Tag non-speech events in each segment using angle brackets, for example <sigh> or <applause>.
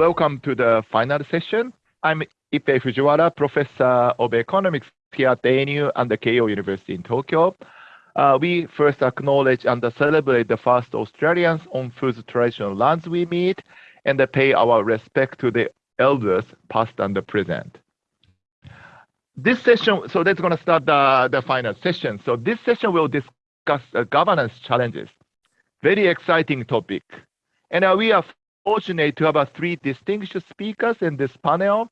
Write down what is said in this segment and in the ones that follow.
welcome to the final session. I'm Ippei Fujiwara, Professor of Economics here at ANU and the Keio University in Tokyo. Uh, we first acknowledge and celebrate the first Australians on whose traditional lands we meet and pay our respect to the elders past and present. This session, so that's going to start the, the final session. So this session will discuss uh, governance challenges. Very exciting topic. And uh, we are fortunate to have three distinguished speakers in this panel.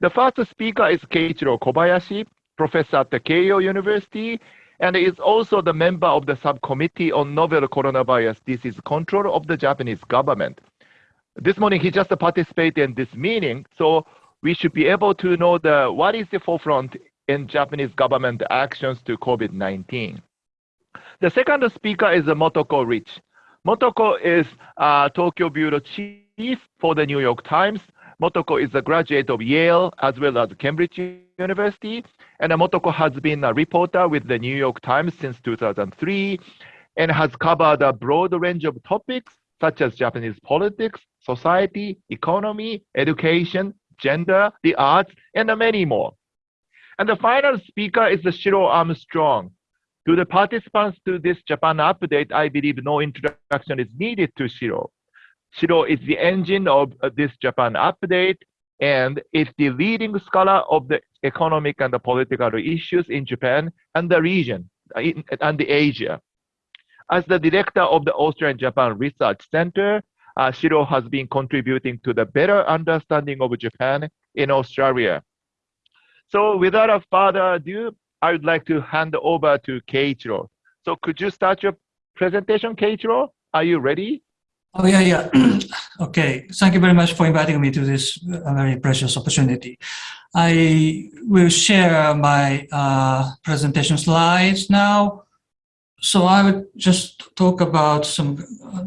The first speaker is Keiichiro Kobayashi, professor at the Keio University, and is also the member of the subcommittee on novel coronavirus disease control of the Japanese government. This morning, he just participated in this meeting, so we should be able to know the what is the forefront in Japanese government actions to COVID-19. The second speaker is Motoko Rich. Motoko is a Tokyo bureau chief for the New York Times. Motoko is a graduate of Yale as well as Cambridge University. And Motoko has been a reporter with the New York Times since 2003 and has covered a broad range of topics such as Japanese politics, society, economy, education, gender, the arts, and many more. And the final speaker is Shiro Armstrong. To the participants to this Japan update, I believe no introduction is needed to Shiro. Shiro is the engine of this Japan update and is the leading scholar of the economic and the political issues in Japan and the region and the Asia. As the director of the Australian Japan Research Center, uh, Shiro has been contributing to the better understanding of Japan in Australia. So without a further ado, I would like to hand over to Keiichiro. So could you start your presentation, Keiichiro? Are you ready? Oh, yeah, yeah. <clears throat> okay. Thank you very much for inviting me to this uh, very precious opportunity. I will share my uh, presentation slides now. So I would just talk about some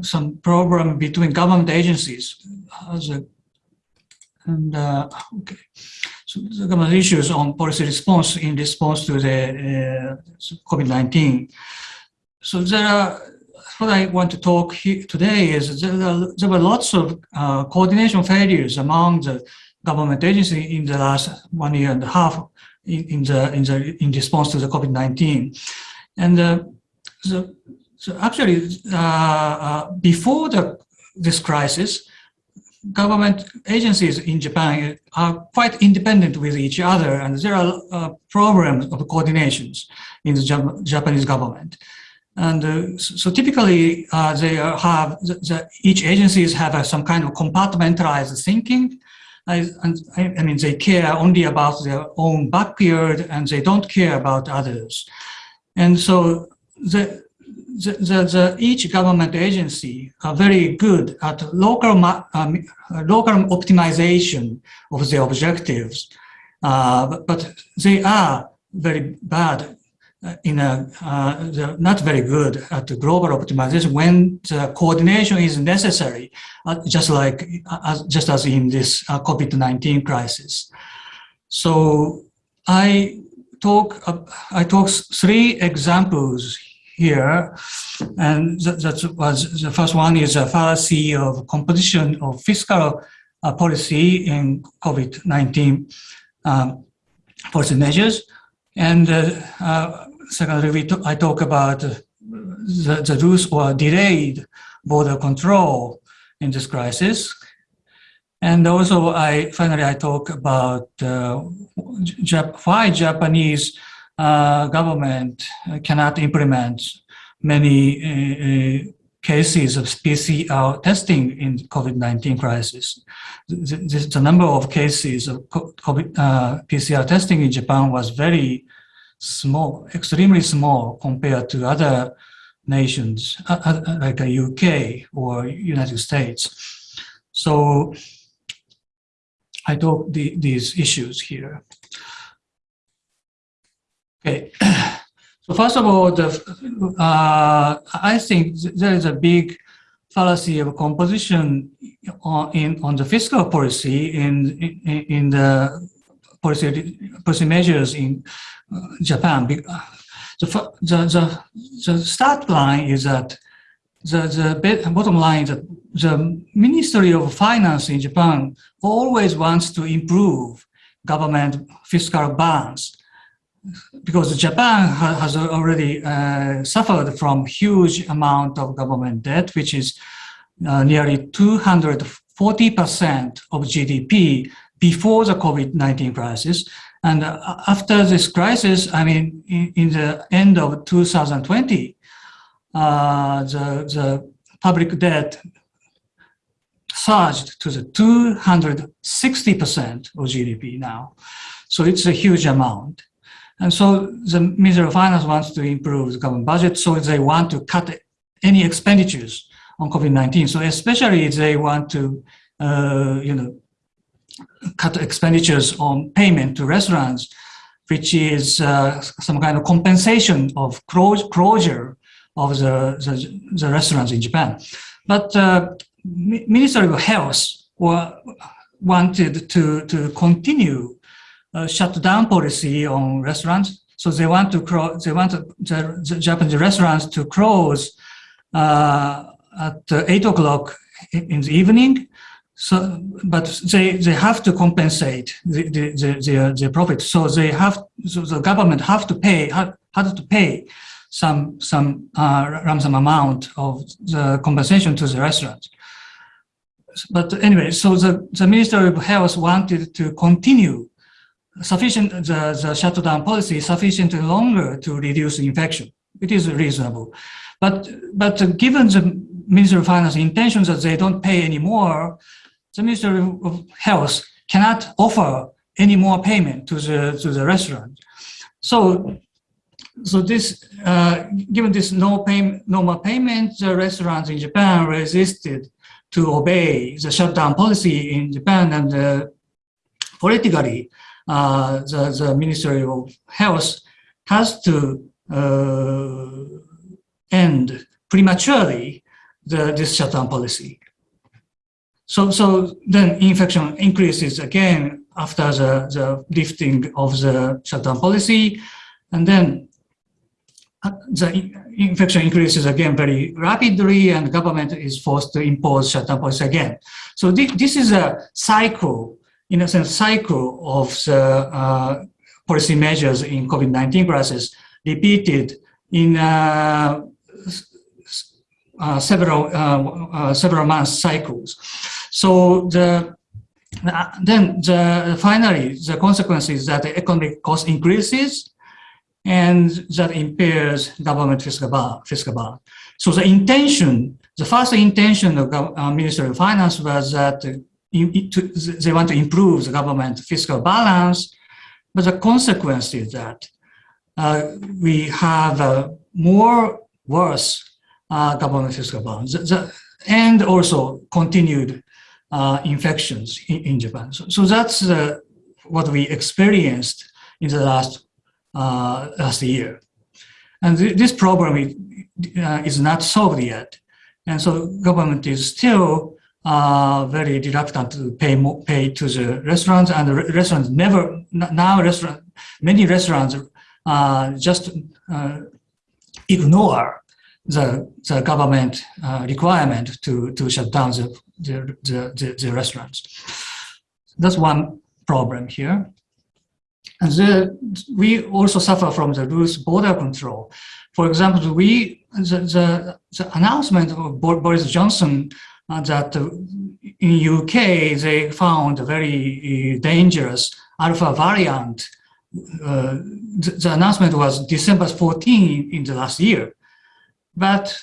some problem between government agencies a, and uh, okay. So issues on policy response in response to the uh, COVID-19. So there are, what I want to talk today is there, are, there were lots of uh, coordination failures among the government agencies in the last one year and a half in, in the in the in response to the COVID-19, and uh, so, so actually uh, uh, before the this crisis, government agencies in Japan are quite independent with each other, and there are uh, problems of coordinations in the Jap Japanese government. And uh, so typically uh, they have, the, the, each agencies have uh, some kind of compartmentalized thinking. I, and I, I, mean, they care only about their own backyard and they don't care about others. And so the, the, the, each government agency are very good at local, um, local optimization of the objectives, uh, but, they are very bad in a, uh, not very good at the global optimization when the coordination is necessary, uh, just like, uh, just as in this uh, COVID-19 crisis. So I talk, I talk three examples here. And that, that, was the first one is a fallacy of composition of fiscal uh, policy in COVID-19 um, policy measures. And uh, uh, secondly, I talk about the, the loose or delayed border control in this crisis. And also, I finally I talk about uh, Jap why Japanese uh, government cannot implement many uh, uh cases of PCR testing in COVID-19 crisis. The, the, the, number of cases of COVID, uh, PCR testing in Japan was very small, extremely small compared to other nations uh, uh, like the UK or United States. So I talk the, these issues here. Okay. <clears throat> So first of all, the, uh, I think there is a big fallacy of composition on, in, on the fiscal policy in, in, in the policy, policy measures in uh, Japan. The, the, the, the start line is that the, the bottom line is that the Ministry of Finance in Japan always wants to improve government fiscal balance because Japan ha has already uh, suffered from huge amount of government debt, which is uh, nearly 240% of GDP before the COVID-19 crisis. And uh, after this crisis, I mean, in, in the end of 2020, uh, the, the public debt surged to the 260% of GDP now. So it's a huge amount. And so the Ministry of Finance wants to improve the government budget, so they want to cut any expenditures on COVID-19. So especially they want to, uh, you know, cut expenditures on payment to restaurants, which is uh, some kind of compensation of closure of the, the, the restaurants in Japan. But uh, Ministry of Health wanted to, to continue uh, shut down policy on restaurants. So they want to close, they want the, the Japanese restaurants to close uh, at eight o'clock in the evening. So, but they they have to compensate the the the, the profit. So they have so the government have to pay had, to pay some some uh, ransom amount of the compensation to the restaurants. But anyway, so the, the Ministry of Health wanted to continue sufficient, the, the shutdown policy sufficiently longer to reduce infection. It is reasonable. But, but given the Ministry of Finance intention that they don't pay anymore, the Ministry of Health cannot offer any more payment to the, to the restaurant. So, so this, uh, given this no, pay, no more payment, the restaurants in Japan resisted to obey the shutdown policy in Japan and uh, politically the, the Ministry of Health has to uh, end prematurely the, this shutdown policy. So, so then infection increases again after the, the lifting of the shutdown policy. And then uh, the infection increases again very rapidly and the government is forced to impose shutdown policy again. So th this is a cycle in a sense, cycle of the uh, policy measures in COVID-19 crisis repeated in uh, uh, several several months cycles. So the then the finally the consequence is that the economic cost increases and that impairs government fiscal balance. Fiscal. So the intention, the first intention of uh, Ministry of Finance was that they want to improve the government fiscal balance, but the consequence is that uh, we have a more worse uh, government fiscal balance the, the, and also continued uh, infections in, in, Japan. So, so that's what we experienced in the last uh, last year. And th this problem is, uh, is not solved yet. And so government is still uh, very reluctant to pay more, pay to the restaurants and the restaurants never now restaurant many restaurants uh, just uh, ignore the the government uh, requirement to to shut down the the, the, the, the restaurants. That's one problem here. And the, we also suffer from the loose border control. For example, we the, the, the announcement of Boris Johnson that in UK they found a very uh, dangerous alpha variant. Uh, the, the, announcement was December 14 in the last year. But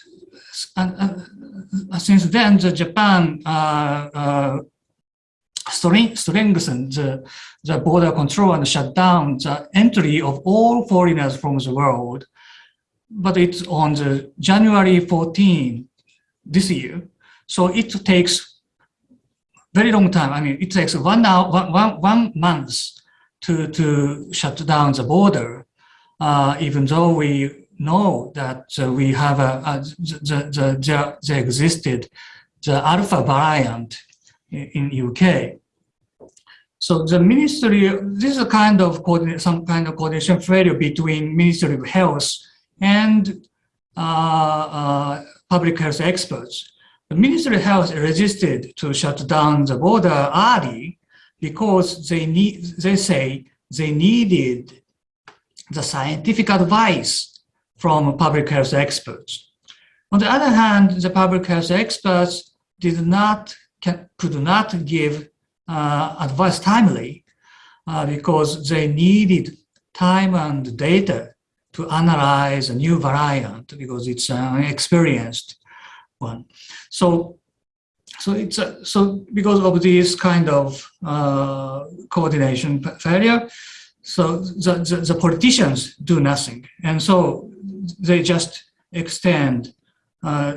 since then, the Japan strengthened the, the border control and shut down the entry of all foreigners from the world. But it's on the January 14 this year, so it takes very long time. I mean, it takes one hour, one, one, month to, to shut down the border, uh, even though we know that uh, we have a, a the, the, the, there existed the alpha variant in, in UK. So the ministry, this is a kind of some kind of coordination failure between Ministry of Health and uh, uh, public health experts. The Ministry of Health resisted to shut down the border early because they need, they say they needed the scientific advice from public health experts. On the other hand, the public health experts did not, can, could not give uh, advice timely uh, because they needed time and data to analyze a new variant because it's an experienced one. So, so it's a, so because of this kind of uh, coordination failure, so the, the, the, politicians do nothing, and so they just extend, uh,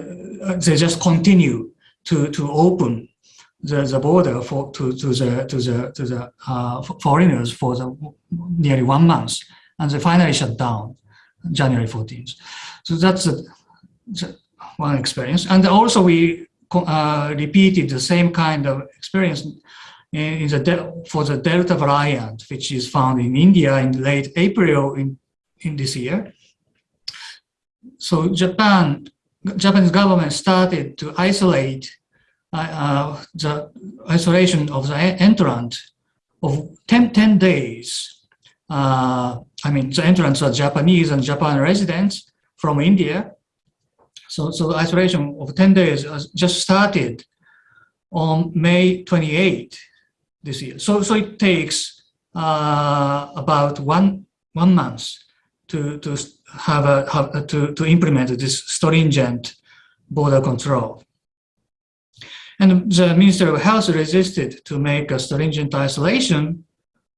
they just continue to to open the, the border for to, to the to the to the uh, foreigners for the nearly one month, and they finally shut down January 14th. So that's one experience, and also we uh, repeated the same kind of experience in the for the Delta variant, which is found in India in late April in in this year. So Japan, Japanese government started to isolate uh, the isolation of the entrant of 10, 10 days. Uh, I mean, the entrants are Japanese and Japan residents from India. So, so the isolation of 10 days just started on May 28 this year. So, so it takes uh, about one, one month to, to have a, have, to, to implement this stringent border control. And the Ministry of Health resisted to make a stringent isolation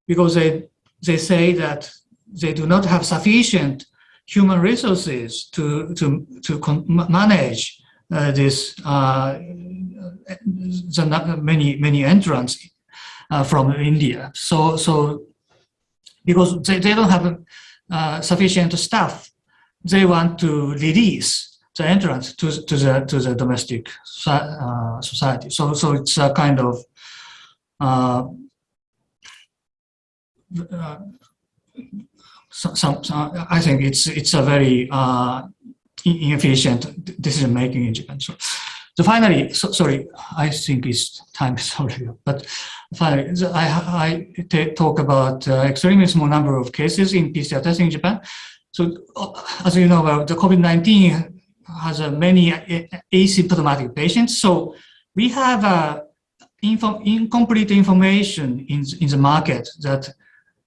because they, they say that they do not have sufficient human resources to, to, to manage uh, this, uh, the many, many entrants uh, from India. So, so because they, they don't have uh, sufficient staff, they want to release the entrance to, to the to the domestic uh, society. So so it's a kind of uh, uh, some, some, I think it's it's a very uh, inefficient decision making in Japan. So, so finally, so, sorry, I think it's time <laughs> is already But finally, I I talk about uh, extremely small number of cases in PCR testing in Japan. So uh, as you know, the COVID-19 has uh, many asymptomatic patients. So we have uh, info incomplete information in, in the market that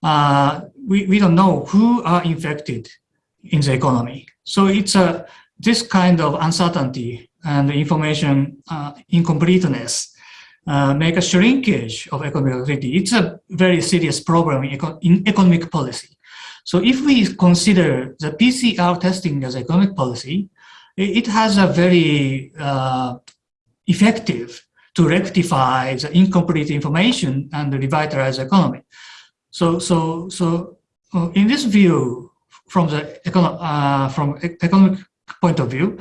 uh, we, we don't know who are infected in the economy. So it's a, this kind of uncertainty and information uh, incompleteness uh, make a shrinkage of economic activity. It's a very serious problem in, eco in economic policy. So if we consider the PCR testing as economic policy, it has a very uh, effective to rectify the incomplete information and revitalize the economy. So, so, so uh, in this view, from the econo uh, from economic point of view,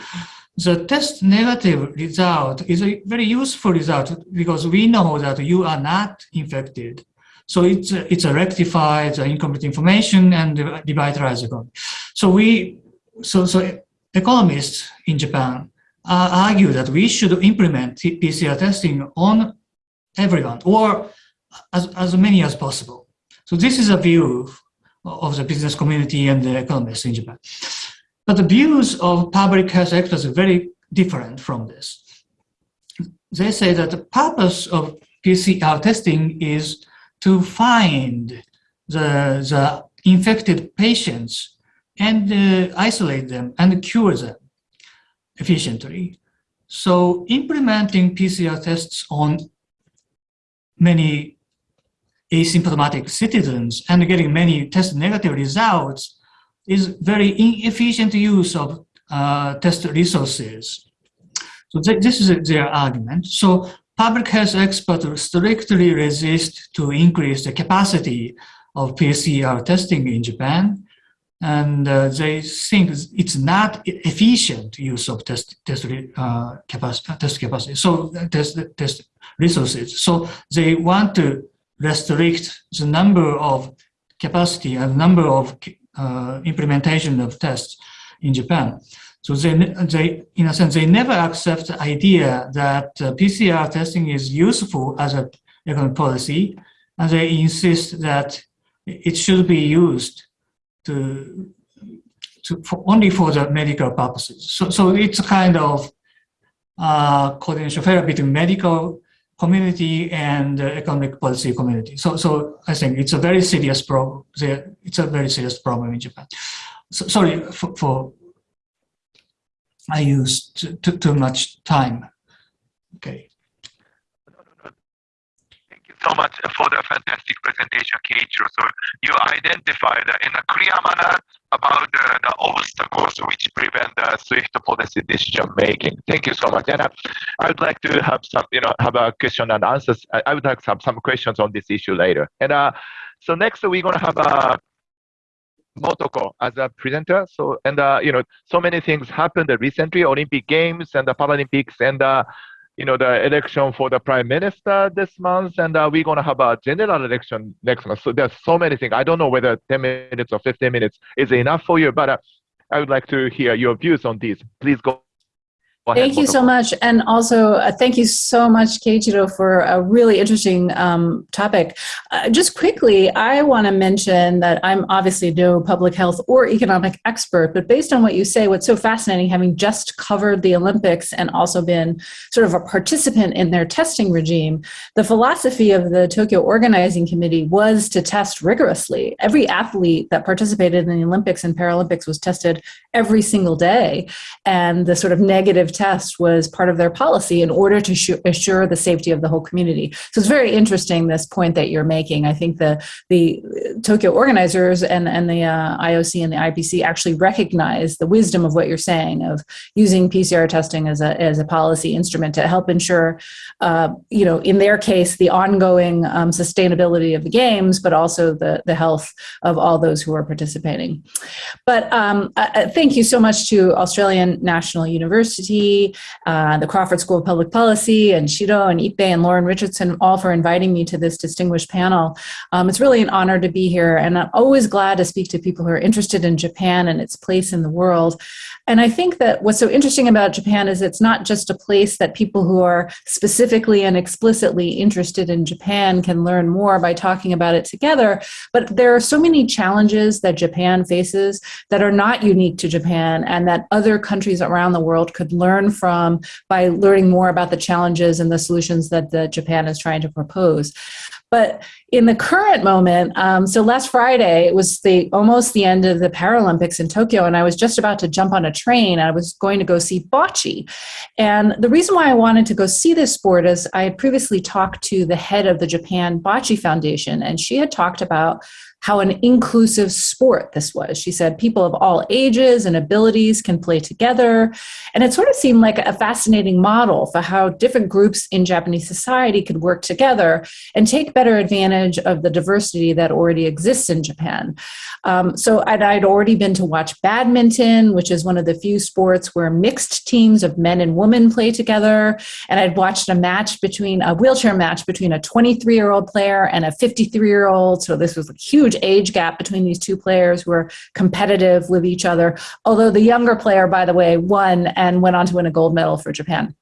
the test negative result is a very useful result because we know that you are not infected. So it's a, it's a rectified the incomplete information and revitalize the economy. So we so so economists in Japan uh, argue that we should implement PCR testing on everyone or as, as many as possible. So this is a view of the business community and the economists in Japan. But the views of public health experts are very different from this. They say that the purpose of PCR testing is to find the, the infected patients and uh, isolate them and cure them efficiently. So implementing PCR tests on many asymptomatic citizens and getting many test negative results is very inefficient use of uh, test resources. So th this is their argument. So public health experts strictly resist to increase the capacity of PCR testing in Japan and uh, they think it's not efficient use of test test uh, capacity test capacity so uh, test test resources so they want to restrict the number of capacity and number of uh, implementation of tests in Japan So they, they, in a sense, they never accept the idea that uh, PCR testing is useful as a economic policy, and they insist that it should be used to, to for only for the medical purposes. So, so it's a kind of uh, coordination between medical community and uh, economic policy community. So, so I think it's a very serious problem. It's a very serious problem in Japan. So, sorry for, for I used too, too much time. Okay. So much for the fantastic presentation, Keiichiro. So you identified in a clear manner about the, the obstacles which prevent the swift policy decision making. Thank you so much. And I, would like to have some, you know, have a question and answers. I, I would like some some questions on this issue later. And uh, so next we're gonna have a Motoko as a presenter. So and uh, you know, so many things happened recently: Olympic Games and the Paralympics, and uh, you know, the election for the prime minister this month, and uh, we're gonna have a general election next month. So there's so many things. I don't know whether 10 minutes or 15 minutes is enough for you, but uh, I would like to hear your views on these. Please go Thank you so much. And also, uh, thank you so much, Keiichiro, for a really interesting um, topic. Uh, just quickly, I want to mention that I'm obviously no public health or economic expert, but based on what you say, what's so fascinating, having just covered the Olympics and also been sort of a participant in their testing regime, the philosophy of the Tokyo Organizing Committee was to test rigorously. Every athlete that participated in the Olympics and Paralympics was tested every single day. And the sort of negative test was part of their policy in order to assure the safety of the whole community. So it's very interesting, this point that you're making. I think the, the Tokyo organizers and, and the uh, IOC and the IPC actually recognize the wisdom of what you're saying of using PCR testing as a, as a policy instrument to help ensure, uh, you know, in their case, the ongoing um, sustainability of the games, but also the, the health of all those who are participating. But um, thank you so much to Australian National University uh, the Crawford School of Public Policy, and Shiro and Ippei and Lauren Richardson, all for inviting me to this distinguished panel. Um, it's really an honor to be here, and I'm always glad to speak to people who are interested in Japan and its place in the world. And I think that what's so interesting about Japan is it's not just a place that people who are specifically and explicitly interested in Japan can learn more by talking about it together, but there are so many challenges that Japan faces that are not unique to Japan and that other countries around the world could learn from by learning more about the challenges and the solutions that the Japan is trying to propose. But in the current moment, um, so last Friday it was the almost the end of the Paralympics in Tokyo, and I was just about to jump on a train. And I was going to go see bocce, and the reason why I wanted to go see this sport is I had previously talked to the head of the Japan Bocce Foundation, and she had talked about how an inclusive sport this was. She said people of all ages and abilities can play together. And it sort of seemed like a fascinating model for how different groups in Japanese society could work together and take better advantage of the diversity that already exists in Japan. Um, so I'd, I'd already been to watch badminton, which is one of the few sports where mixed teams of men and women play together. And I'd watched a match between a wheelchair match between a 23 year old player and a 53 year old. So this was a huge huge age gap between these two players who are competitive with each other. Although the younger player, by the way, won and went on to win a gold medal for Japan.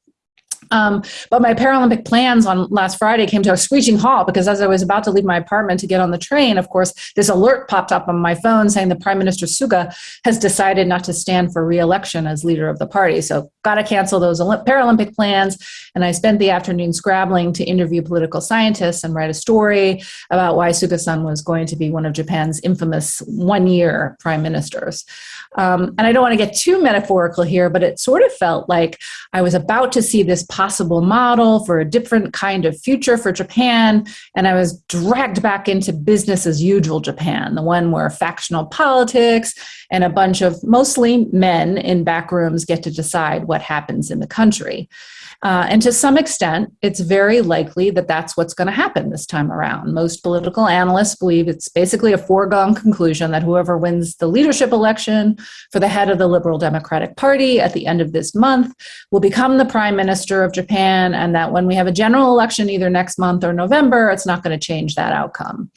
Um, but my Paralympic plans on last Friday came to a screeching halt because as I was about to leave my apartment to get on the train, of course, this alert popped up on my phone saying the Prime Minister Suga has decided not to stand for re-election as leader of the party. So got to cancel those Paralympic plans. And I spent the afternoon scrabbling to interview political scientists and write a story about why Suga-san was going to be one of Japan's infamous one-year prime ministers. Um, and I don't want to get too metaphorical here, but it sort of felt like I was about to see this possible model for a different kind of future for Japan. And I was dragged back into business as usual Japan, the one where factional politics and a bunch of mostly men in back rooms get to decide what happens in the country. Uh, and to some extent, it's very likely that that's what's going to happen this time around. Most political analysts believe it's basically a foregone conclusion that whoever wins the leadership election for the head of the Liberal Democratic Party at the end of this month will become the prime minister of Japan, and that when we have a general election either next month or November, it's not going to change that outcome.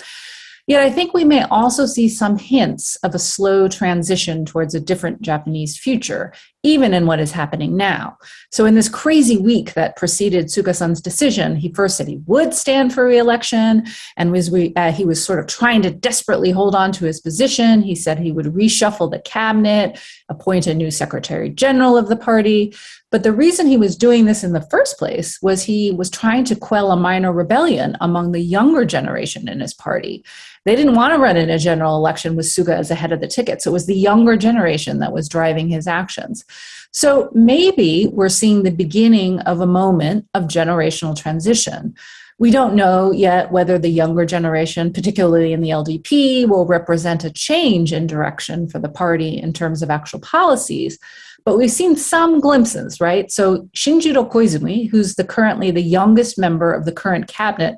Yet I think we may also see some hints of a slow transition towards a different Japanese future even in what is happening now. So in this crazy week that preceded Suga-san's decision, he first said he would stand for re-election and was re, uh, he was sort of trying to desperately hold on to his position. He said he would reshuffle the cabinet, appoint a new secretary general of the party. But the reason he was doing this in the first place was he was trying to quell a minor rebellion among the younger generation in his party. They didn't want to run in a general election with Suga as the head of the ticket. So it was the younger generation that was driving his actions. So maybe we're seeing the beginning of a moment of generational transition. We don't know yet whether the younger generation, particularly in the LDP, will represent a change in direction for the party in terms of actual policies. But we've seen some glimpses, right? So Shinjiro Koizumi, who's the currently the youngest member of the current cabinet,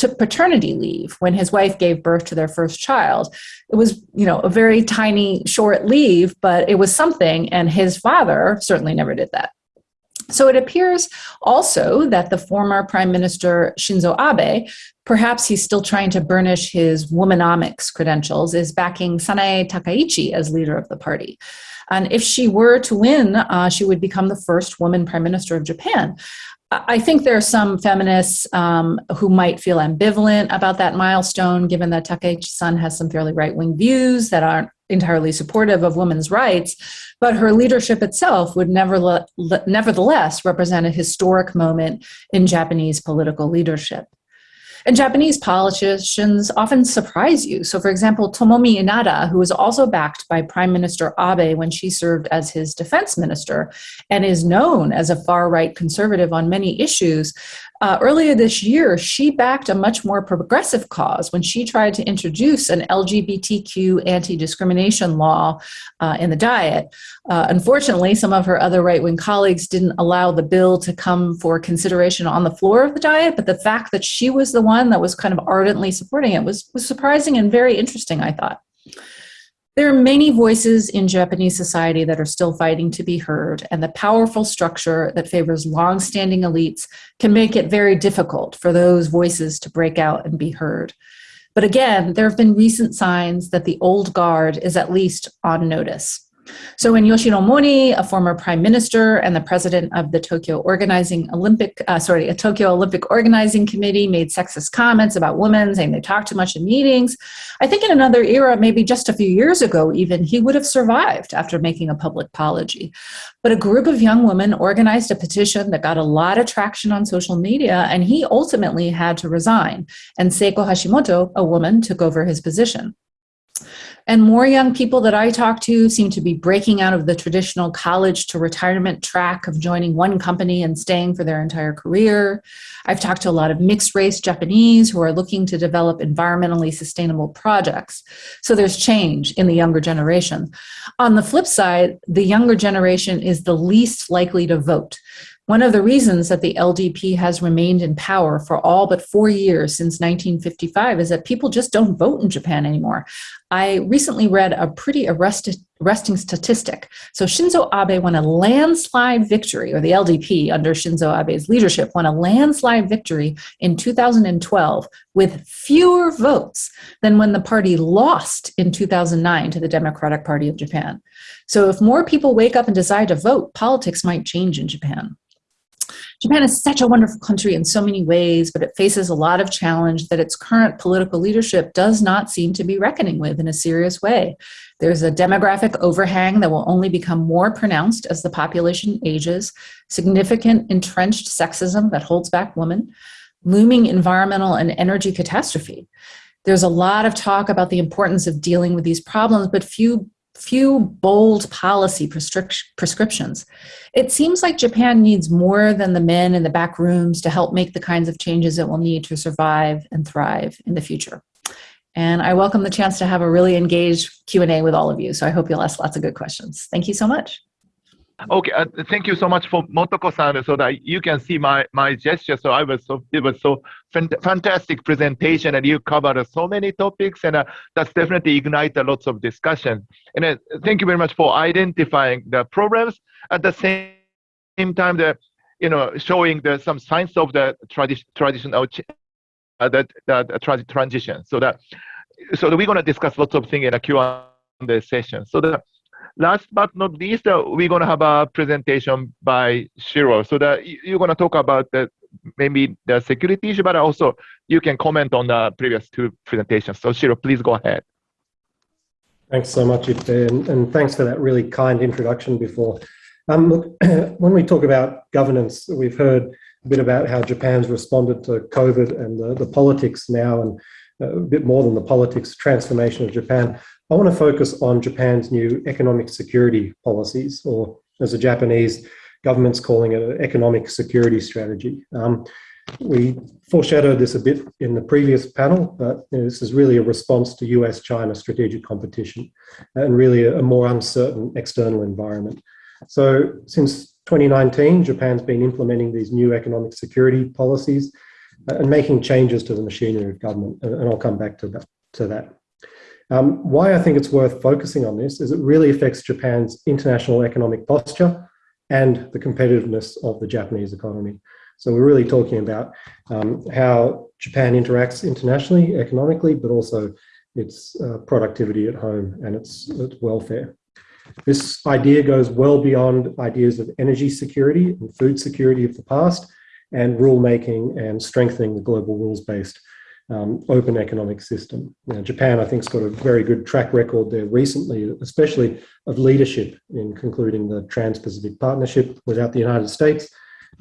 took paternity leave when his wife gave birth to their first child. It was, you know, a very tiny, short leave, but it was something, and his father certainly never did that. So it appears also that the former Prime Minister Shinzo Abe, perhaps he's still trying to burnish his womanomics credentials, is backing Sanae Takaichi as leader of the party. And if she were to win, uh, she would become the first woman prime minister of Japan. I think there are some feminists um, who might feel ambivalent about that milestone, given that Takaichi-san has some fairly right-wing views that aren't entirely supportive of women's rights, but her leadership itself would nevertheless represent a historic moment in Japanese political leadership. And Japanese politicians often surprise you. So, for example, Tomomi Inada, who was also backed by Prime Minister Abe when she served as his defense minister and is known as a far right conservative on many issues, uh, earlier this year, she backed a much more progressive cause when she tried to introduce an LGBTQ anti discrimination law uh, in the Diet. Uh, unfortunately, some of her other right wing colleagues didn't allow the bill to come for consideration on the floor of the Diet, but the fact that she was the one that was kind of ardently supporting it was, was surprising and very interesting, I thought. There are many voices in Japanese society that are still fighting to be heard, and the powerful structure that favors long-standing elites can make it very difficult for those voices to break out and be heard. But again, there have been recent signs that the old guard is at least on notice. So when Yoshiro Mori, a former prime minister and the president of the Tokyo Organizing Olympic, uh, sorry, a Tokyo Olympic Organizing Committee made sexist comments about women, saying they talk too much in meetings, I think in another era, maybe just a few years ago even, he would have survived after making a public apology. But a group of young women organized a petition that got a lot of traction on social media, and he ultimately had to resign. And Seiko Hashimoto, a woman, took over his position. And more young people that I talk to seem to be breaking out of the traditional college to retirement track of joining one company and staying for their entire career. I've talked to a lot of mixed race Japanese who are looking to develop environmentally sustainable projects. So there's change in the younger generation. On the flip side, the younger generation is the least likely to vote. One of the reasons that the LDP has remained in power for all but four years since 1955 is that people just don't vote in Japan anymore. I recently read a pretty arresting statistic. So Shinzo Abe won a landslide victory, or the LDP under Shinzo Abe's leadership won a landslide victory in 2012 with fewer votes than when the party lost in 2009 to the Democratic Party of Japan. So if more people wake up and decide to vote, politics might change in Japan. Japan is such a wonderful country in so many ways, but it faces a lot of challenge that its current political leadership does not seem to be reckoning with in a serious way. There's a demographic overhang that will only become more pronounced as the population ages, significant entrenched sexism that holds back women, looming environmental and energy catastrophe. There's a lot of talk about the importance of dealing with these problems, but few few bold policy prescriptions. It seems like Japan needs more than the men in the back rooms to help make the kinds of changes it will need to survive and thrive in the future. And I welcome the chance to have a really engaged Q&A with all of you. So I hope you'll ask lots of good questions. Thank you so much. Okay, uh, thank you so much for Motoko-san, so that you can see my my gesture. So I was so it was so fantastic presentation, and you covered so many topics, and uh, that's definitely ignite a lots of discussion. And uh, thank you very much for identifying the problems at the same time the you know showing the some signs of the tradition traditional uh, that that uh, transition. So that so that we're gonna discuss lots of things in a Q&A session. So that last but not least, uh, we're going to have a presentation by Shiro. So that you're going to talk about the maybe the security issue, but also you can comment on the previous two presentations. So Shiro, please go ahead. Thanks so much, Ippei, and, and thanks for that really kind introduction before. Um, look, <clears throat> when we talk about governance, we've heard a bit about how Japan's responded to COVID and the, the politics now, and uh, a bit more than the politics transformation of Japan. I want to focus on Japan's new economic security policies, or as the Japanese government's calling it, an economic security strategy. Um, we foreshadowed this a bit in the previous panel, but you know, this is really a response to US-China strategic competition and really a, more uncertain external environment. So since 2019, Japan's been implementing these new economic security policies uh, and making changes to the machinery of government, and I'll come back to that. To that. Um, why I think it's worth focusing on this is it really affects Japan's international economic posture and the competitiveness of the Japanese economy. So we're really talking about um, how Japan interacts internationally, economically, but also its uh, productivity at home and its, its welfare. This idea goes well beyond ideas of energy security and food security of the past and rulemaking and strengthening the global rules-based um, open economic system. Now, Japan, I think, has got a very good track record there recently, especially of leadership in concluding the Trans-Pacific Partnership without the United States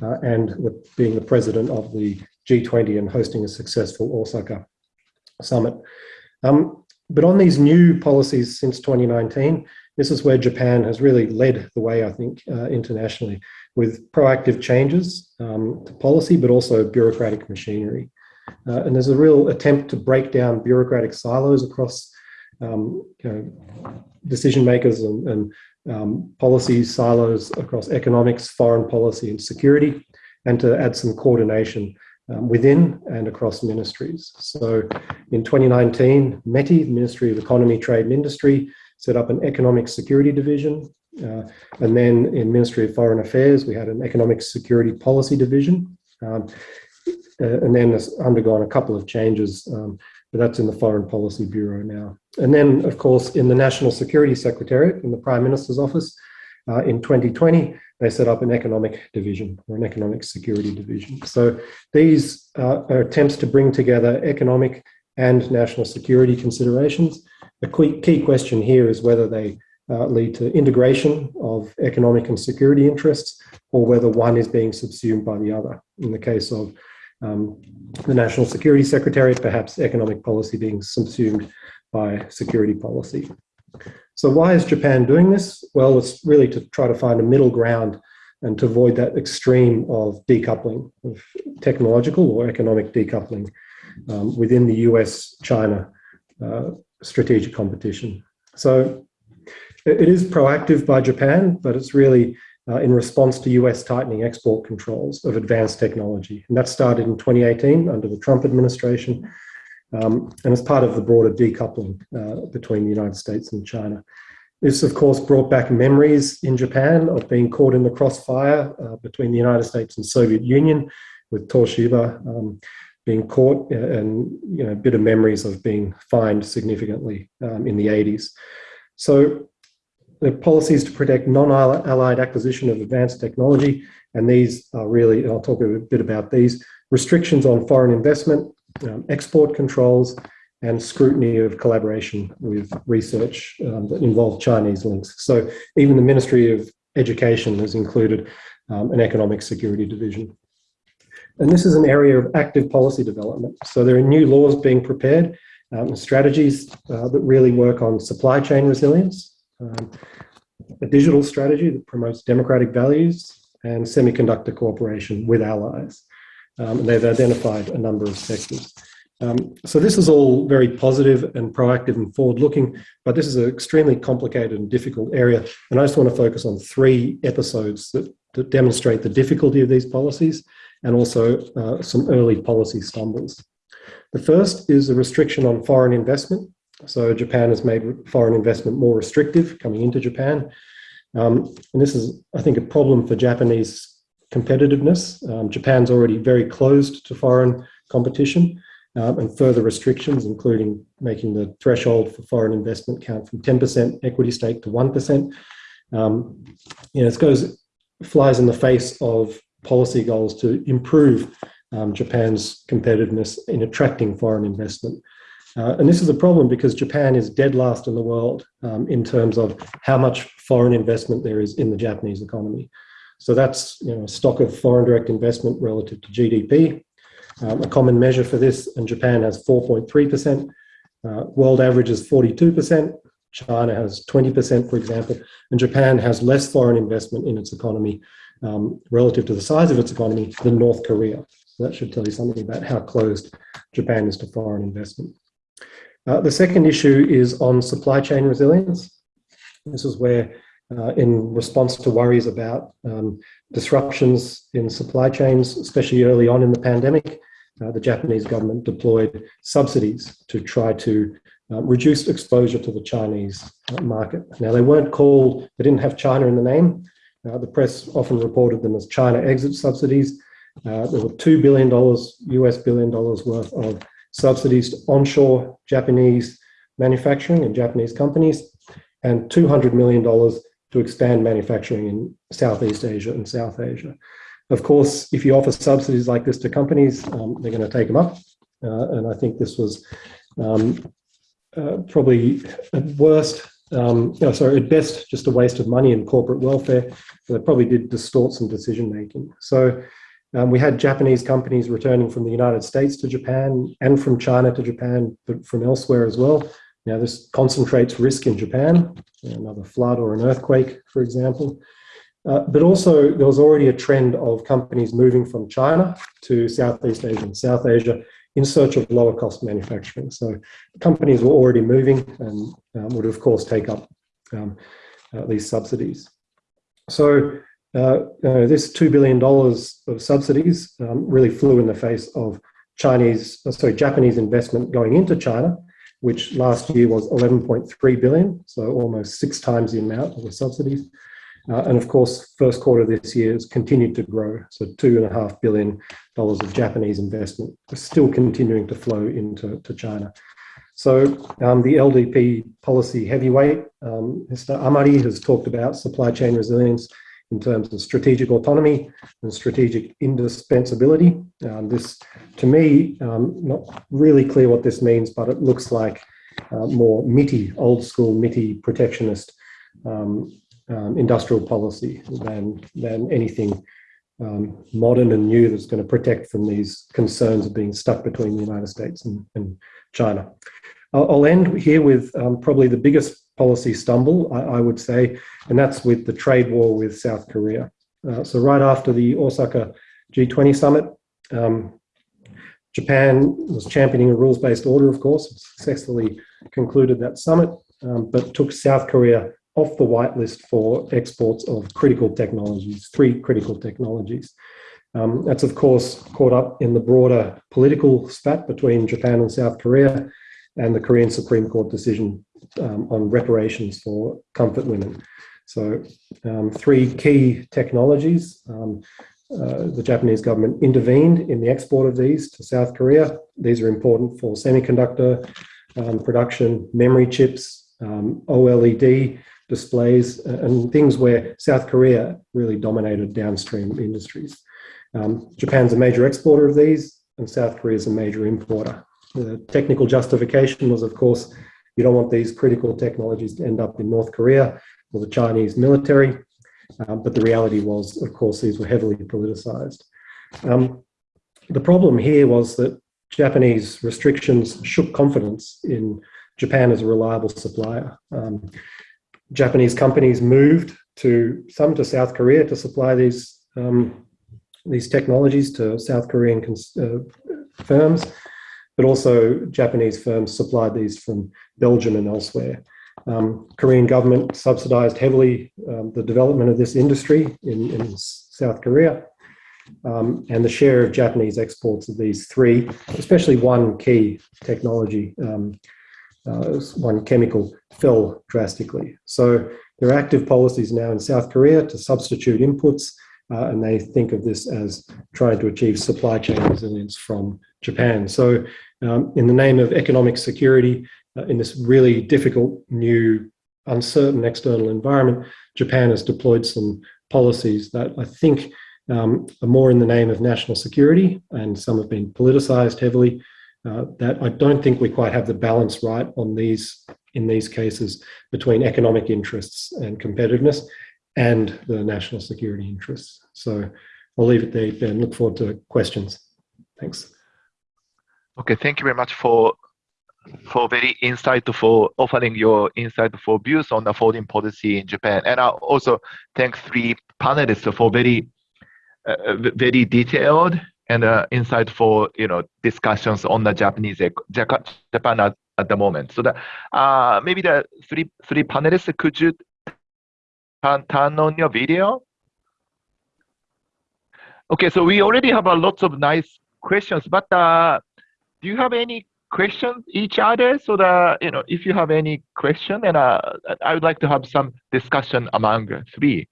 uh, and being the president of the G20 and hosting a successful Osaka summit. Um, but on these new policies since 2019, this is where Japan has really led the way, I think, uh, internationally with proactive changes um, to policy, but also bureaucratic machinery. Uh, and there's a real attempt to break down bureaucratic silos across um, you know, decision makers and, and um, policy silos across economics, foreign policy, and security, and to add some coordination um, within and across ministries. So in 2019, METI, the Ministry of Economy, Trade and Industry, set up an economic security division. Uh, and then in Ministry of Foreign Affairs, we had an economic security policy division. Um, and then has undergone a couple of changes, um, but that's in the Foreign Policy Bureau now. And then, of course, in the National Security Secretariat in the Prime Minister's office, uh, in 2020, they set up an economic division or an economic security division. So these uh, are attempts to bring together economic and national security considerations. The key question here is whether they uh, lead to integration of economic and security interests or whether one is being subsumed by the other. In the case of um, the National Security Secretariat, perhaps economic policy being subsumed by security policy. So why is Japan doing this? Well, it's really to try to find a middle ground and to avoid that extreme of decoupling, of technological or economic decoupling um, within the US-China uh, strategic competition. So it is proactive by Japan, but it's really uh, in response to US tightening export controls of advanced technology. And that started in 2018 under the Trump administration um, and as part of the broader decoupling uh, between the United States and China. This, of course, brought back memories in Japan of being caught in the crossfire uh, between the United States and Soviet Union with Toshiba um, being caught uh, and you know, a bit of memories of being fined significantly um, in the 80s. So the policies to protect non-allied acquisition of advanced technology, and these are really, I'll talk a bit about these, restrictions on foreign investment, um, export controls, and scrutiny of collaboration with research um, that involve Chinese links. So even the Ministry of Education has included um, an economic security division. And this is an area of active policy development. So there are new laws being prepared, um, strategies uh, that really work on supply chain resilience, um, a digital strategy that promotes democratic values, and semiconductor cooperation with allies. Um, and they've identified a number of sectors. Um, so this is all very positive and proactive and forward-looking, but this is an extremely complicated and difficult area. And I just want to focus on three episodes that, that demonstrate the difficulty of these policies and also uh, some early policy stumbles. The first is a restriction on foreign investment. So Japan has made foreign investment more restrictive coming into Japan. Um, and this is, I think, a problem for Japanese competitiveness. Um, Japan's already very closed to foreign competition. um, and further restrictions, including making the threshold for foreign investment count from 10% equity stake to 1%. Um, you know, this goes, flies in the face of policy goals to improve um, Japan's competitiveness in attracting foreign investment. Uh, and this is a problem because Japan is dead last in the world um, in terms of how much foreign investment there is in the Japanese economy. So that's you know, a stock of foreign direct investment relative to GDP. Um, a common measure for this, and Japan has 4.3%. Uh, world average is 42%. China has 20%, for example, and Japan has less foreign investment in its economy um, relative to the size of its economy than North Korea. So that should tell you something about how closed Japan is to foreign investment. Uh, the second issue is on supply chain resilience. This is where, uh, in response to worries about um, disruptions in supply chains, especially early on in the pandemic, uh, the Japanese government deployed subsidies to try to uh, reduce exposure to the Chinese uh, market. Now, they weren't called, they didn't have China in the name. Uh, the press often reported them as China exit subsidies. there were $2 billion, US billion dollars worth of subsidies to onshore Japanese manufacturing and Japanese companies, and $200 million to expand manufacturing in Southeast Asia and South Asia. Of course, if you offer subsidies like this to companies, um, they're going to take them up. Uh, and I think this was um, uh, probably at worst, um, know, sorry, at best, just a waste of money in corporate welfare. So they probably did distort some decision making. So um, we had Japanese companies returning from the United States to Japan and from China to Japan, but from elsewhere as well. Now, this concentrates risk in Japan, another flood or an earthquake, for example. Uh, but also, there was already a trend of companies moving from China to Southeast Asia and South Asia in search of lower cost manufacturing. So companies were already moving and um, would, of course, take up um, uh, these subsidies. So uh, this $2 billion of subsidies um, really flew in the face of Chinese, uh, sorry, Japanese investment going into China, which last year was 11.3 billion, so almost six times the amount of the subsidies. Uh, and of course, first quarter this year has continued to grow. So two and a half billion dollars of Japanese investment is still continuing to flow into to China. So um, the LDP policy heavyweight, um, Mr. Amari has talked about supply chain resilience in terms of strategic autonomy and strategic indispensability. Um, this, to me, um, not really clear what this means, but it looks like uh, more MITI, old school MITI protectionist um, um, industrial policy than, than anything um, modern and new that's going to protect from these concerns of being stuck between the United States and, and China. I'll, I'll end here with um, probably the biggest policy stumble, I, I, would say, and that's with the trade war with South Korea. Uh, so right after the Osaka G20 summit, um, Japan was championing a rules-based order, of course, successfully concluded that summit, um, but took South Korea off the whitelist for exports of critical technologies, three critical technologies. Um, that's, of course, caught up in the broader political spat between Japan and South Korea and the Korean Supreme Court decision um, on reparations for comfort women. So um, three key technologies. Um, uh, the Japanese government intervened in the export of these to South Korea. These are important for semiconductor um, production, memory chips, um, OLED displays, uh, and things where South Korea really dominated downstream industries. Um, Japan's a major exporter of these, and South Korea is a major importer. The technical justification was, of course, you don't want these critical technologies to end up in North Korea or the Chinese military. Um, but the reality was, of course, these were heavily politicized. Um, the problem here was that Japanese restrictions shook confidence in Japan as a reliable supplier. Um, Japanese companies moved to some to South Korea to supply these um, these technologies to South Korean uh, firms, but also Japanese firms supplied these from Belgium and elsewhere. Um, Korean government subsidized heavily um, the development of this industry in, in South Korea. Um, and the share of Japanese exports of these three, especially one key technology, um, uh, one chemical, fell drastically. So there are active policies now in South Korea to substitute inputs uh, and they think of this as trying to achieve supply chain resilience from Japan. So, um, in the name of economic security, uh, in this really difficult, new, uncertain external environment, Japan has deployed some policies that I think um, are more in the name of national security, and some have been politicized heavily. Uh, that I don't think we quite have the balance right on these in these cases between economic interests and competitiveness and the national security interests. So I'll leave it there and look forward to questions. Thanks. Okay, thank you very much for for very insightful offering your insightful views on the foreign policy in Japan. And I also thank three panelists for very uh, very detailed and uh, insightful, you know, discussions on the Japanese Japan at, at the moment. So that uh, maybe the three three panelists, could you turn, turn on your video? Okay, so we already have a lots of nice questions, but uh, do you have any questions each other? So that you know, if you have any question, and uh, I would like to have some discussion among three.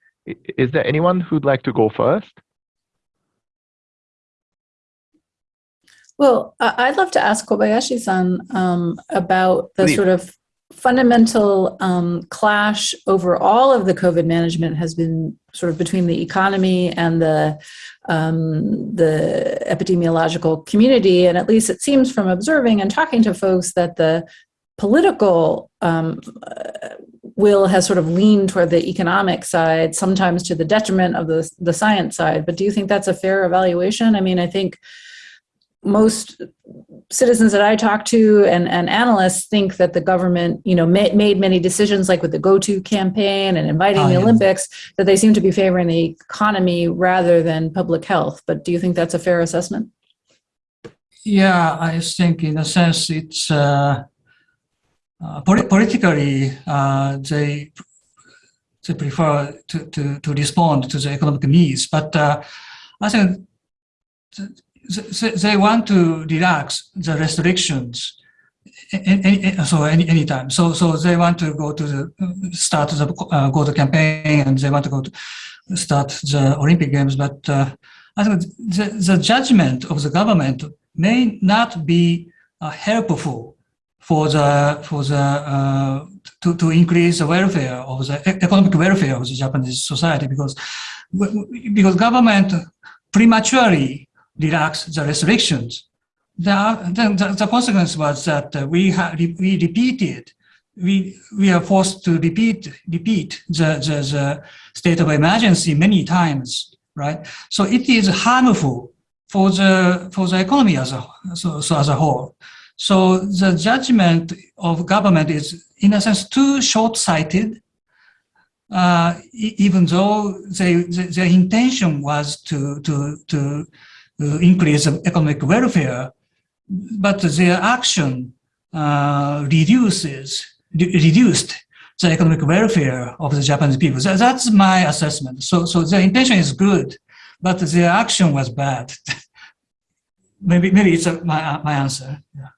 Is there anyone who'd like to go first? Well, I'd love to ask Kobayashi-san um, about the Please. sort of fundamental um, clash over all of the COVID management has been sort of between the economy and the um, the epidemiological community, and at least it seems from observing and talking to folks that the political um, uh, will has sort of leaned toward the economic side, sometimes to the detriment of the the science side. But do you think that's a fair evaluation? I mean, I think most citizens that I talk to and, and analysts think that the government, you know, ma- made many decisions like with the GoTo campaign and inviting Oh, the yeah. Olympics that they seem to be favoring the economy rather than public health. But do you think that's a fair assessment? Yeah, I think in a sense it's uh, uh, poli- politically uh, they they prefer to, to, to respond to the economic needs, but uh, I think th- th- they want to relax the restrictions so any anytime. So so they want to go to the start the uh, go to campaign and they want to go to start the Olympic Games, but uh, I think the, the judgment of the government may not be uh, helpful for the for the uh, to, to increase the welfare of the economic welfare of the Japanese society because because government prematurely relaxed the restrictions. The, the, the consequence was that we we repeated we we are forced to repeat repeat the, the, the state of emergency many times, right? So it is harmful for the for the economy as a so, so as a whole. So the judgment of government is in a sense too short-sighted, uh, even though they, they, their intention was to to to uh, increase the economic welfare, but their action uh, reduces re- reduced the economic welfare of the Japanese people. That, that's my assessment. So so their intention is good, but their action was bad. <laughs> maybe maybe it's a, my my answer. Yeah.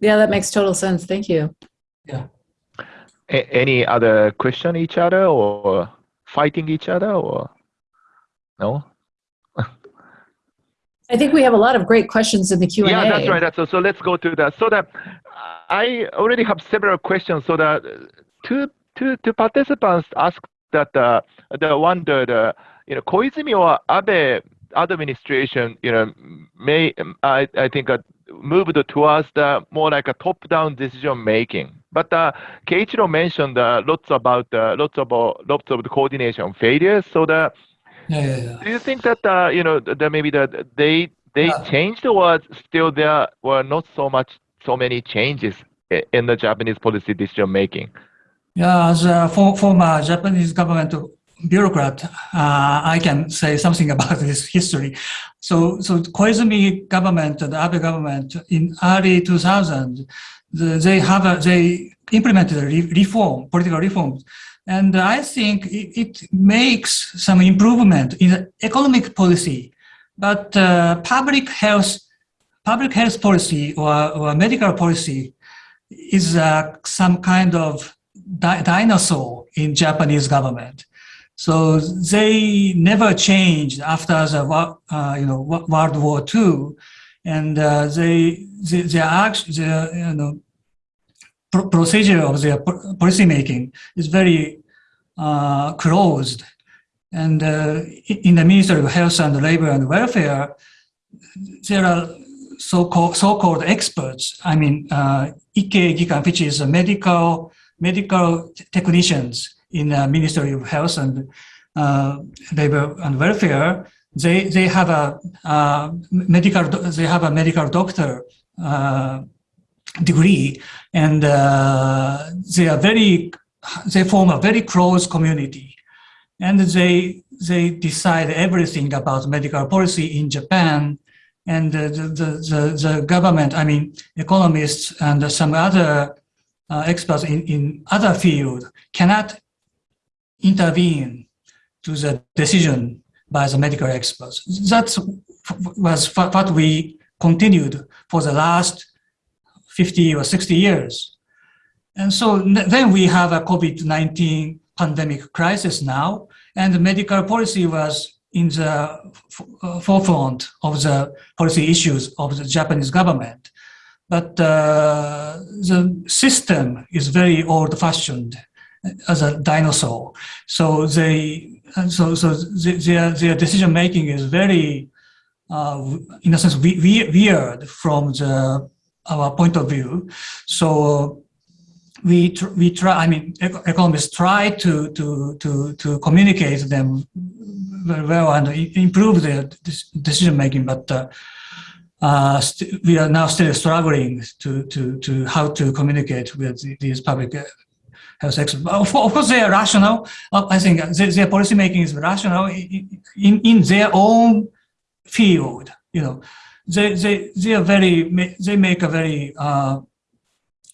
Yeah, that makes total sense. Thank you. A- any other question each other or fighting each other or no? I think we have a lot of great questions in the Q&A. Yeah, that's right. So, so let's go to that. So that I already have several questions. So that two two two participants asked that uh, the wondered, uh, you know, Koizumi or Abe administration, you know, may I I think uh, moved towards the more like a top-down decision making. But uh, Keiichiro mentioned uh, lots about uh, lots of uh, lots of the coordination failures. So the Yeah, yeah, yeah. do you think that uh, you know that maybe that they they Yeah. changed or still there were not so much so many changes in the Japanese policy decision making? Yeah, as a for, former Japanese government bureaucrat, uh, I can say something <laughs> about this history. So, so Koizumi government, the Abe government in early 2000, the, they have a, they implemented a re- reform, political reforms, and I think it, it makes some improvement in economic policy, but uh, public health, public health policy or, or medical policy is uh, some kind of di- dinosaur in Japanese government. So they never changed after the uh, you know World War II, and uh, they they they actually their you know pr procedure of their policy making is very uh, closed. And uh, in the Ministry of Health and Labor and Welfare, there are so-called so-called experts. I mean, uh, Ikei Gikan, which is a medical medical technicians in the Ministry of Health and uh, Labor and Welfare. They they have a uh, medical they have a medical doctor uh, degree, and uh, they are very they form a very close community, and they they decide everything about medical policy in Japan and the, the, the, the, government, I mean, economists and some other uh, experts in, in other field cannot intervene to the decision by the medical experts. That was what we continued for the last 50 or 60 years. And so then we have a COVID-19 pandemic crisis now, and the medical policy was in the uh, forefront of the policy issues of the Japanese government. But uh, the system is very old-fashioned as a dinosaur. So they, so so their their decision making is very, uh, in a sense, weird from the our point of view. So we tr we try. I mean, economists try to to to to communicate them very well and improve their decision making, but uh, uh, we are now still struggling to, to, to how to communicate with these public uh, health experts. Of, course, they are rational. I think their policy making is rational in, in their own field. You know, they, they, they are very, they make a very uh,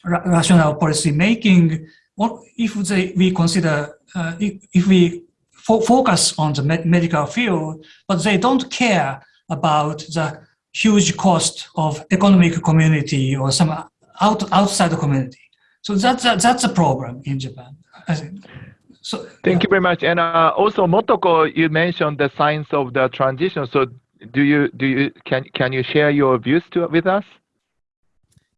rational policy making. What if they, we consider, uh, if, if we fo focus on the med medical field, but they don't care about the huge cost of economic community or some out, outside the community. So that's a, that's a problem in Japan. So, Thank you very much. And uh, also, Motoko, you mentioned the signs of the transition. So, do you do you can can you share your views to, with us?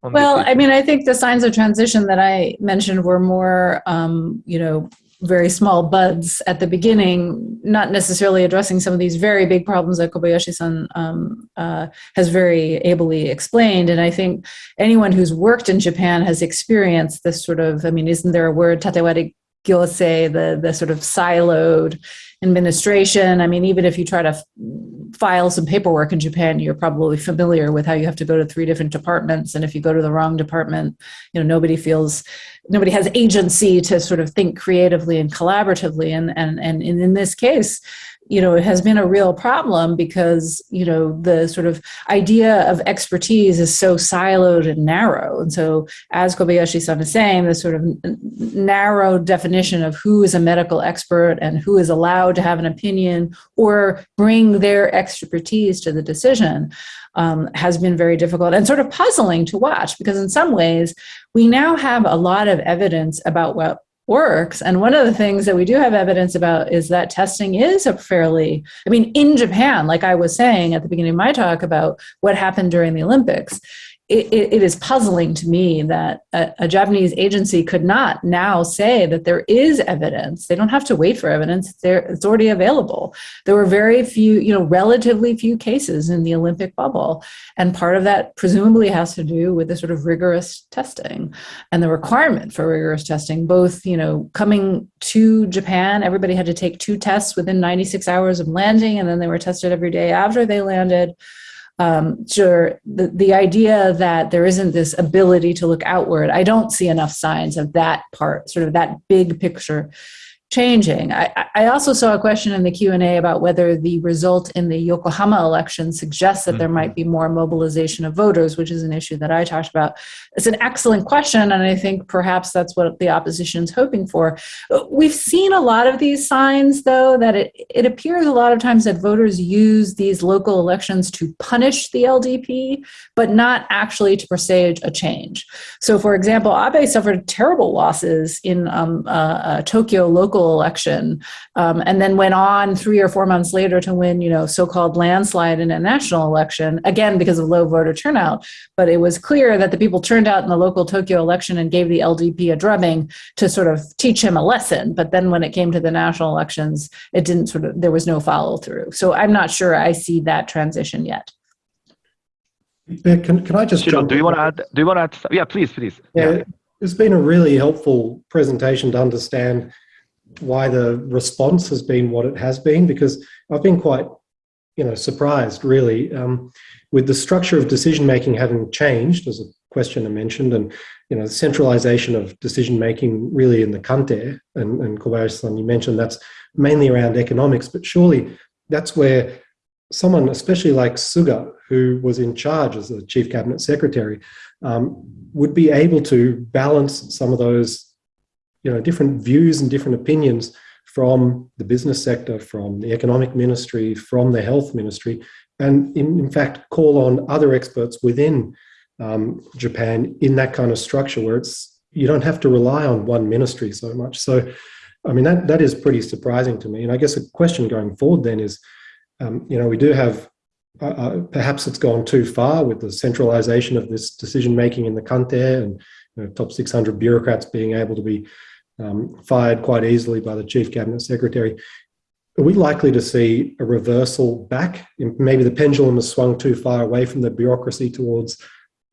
Well, I mean, I think the signs of transition that I mentioned were more, um, you know, very small buds at the beginning, not necessarily addressing some of these very big problems that Kobayashi-san um, uh, has very ably explained. And I think anyone who's worked in Japan has experienced this sort of, I mean, isn't there a word, tatewari gyosei, the, the sort of siloed administration. I mean, even if you try to file some paperwork in Japan, you're probably familiar with how you have to go to three different departments. And if you go to the wrong department, you know, nobody feels, nobody has agency to sort of think creatively and collaboratively. And, and, and in this case, you know, it has been a real problem because, you know, the sort of idea of expertise is so siloed and narrow. And so as Kobayashi-san is saying, the sort of narrow definition of who is a medical expert and who is allowed to have an opinion or bring their expertise to the decision um, has been very difficult and sort of puzzling to watch because in some ways we now have a lot of evidence about what works. And one of the things that we do have evidence about is that testing is a fairly, I mean, in Japan, like I was saying at the beginning of my talk about what happened during the Olympics, it, it is puzzling to me that a, a, Japanese agency could not now say that there is evidence. They don't have to wait for evidence. There, it's already available. There were very few, you know, relatively few cases in the Olympic bubble. And part of that presumably has to do with the sort of rigorous testing and the requirement for rigorous testing, both, you know, coming to Japan, everybody had to take two tests within 96 hours of landing, and then they were tested every day after they landed um, sure, the, the idea that there isn't this ability to look outward, I don't see enough signs of that part, sort of that big picture changing. I, I, also saw a question in the Q&A about whether the result in the Yokohama election suggests that there mm-hmm. might be more mobilization of voters, which is an issue that I talked about. It's an excellent question, and I think perhaps that's what the opposition is hoping for. We've seen a lot of these signs, though, that it, it appears a lot of times that voters use these local elections to punish the LDP, but not actually to presage a change. So, for example, Abe suffered terrible losses in um, uh, uh, Tokyo local local election, um, and then went on three or four months later to win, you know, so-called landslide in a national election, again because of low voter turnout. But it was clear that the people turned out in the local Tokyo election and gave the LDP a drubbing to sort of teach him a lesson. But then when it came to the national elections, it didn't sort of, there was no follow through. So I'm not sure I see that transition yet. Can, can I just Shiro, do you want to add? Do you want to add? Yeah, please, please. Yeah, yeah, it's been a really helpful presentation to understand why the response has been what it has been, because I've been quite, you know, surprised really um, with the structure of decision making having changed, as a questioner mentioned, and you know, centralization of decision making really in the Kantei, and, and Kobayashi-san, you mentioned that's mainly around economics, but surely that's where someone, especially like Suga, who was in charge as the chief cabinet secretary, um, would be able to balance some of those, you know, different views and different opinions from the business sector, from the economic ministry, from the health ministry, and in, in fact call on other experts within um, Japan in that kind of structure where it's you don't have to rely on one ministry so much. So, I mean that that is pretty surprising to me. And I guess a question going forward then is um, you know, we do have, uh, uh, perhaps it's gone too far with the centralization of this decision making in the Kantei and you know, top 600 bureaucrats being able to be um, fired quite easily by the chief cabinet secretary. Are we likely to see a reversal back? Maybe the pendulum has swung too far away from the bureaucracy towards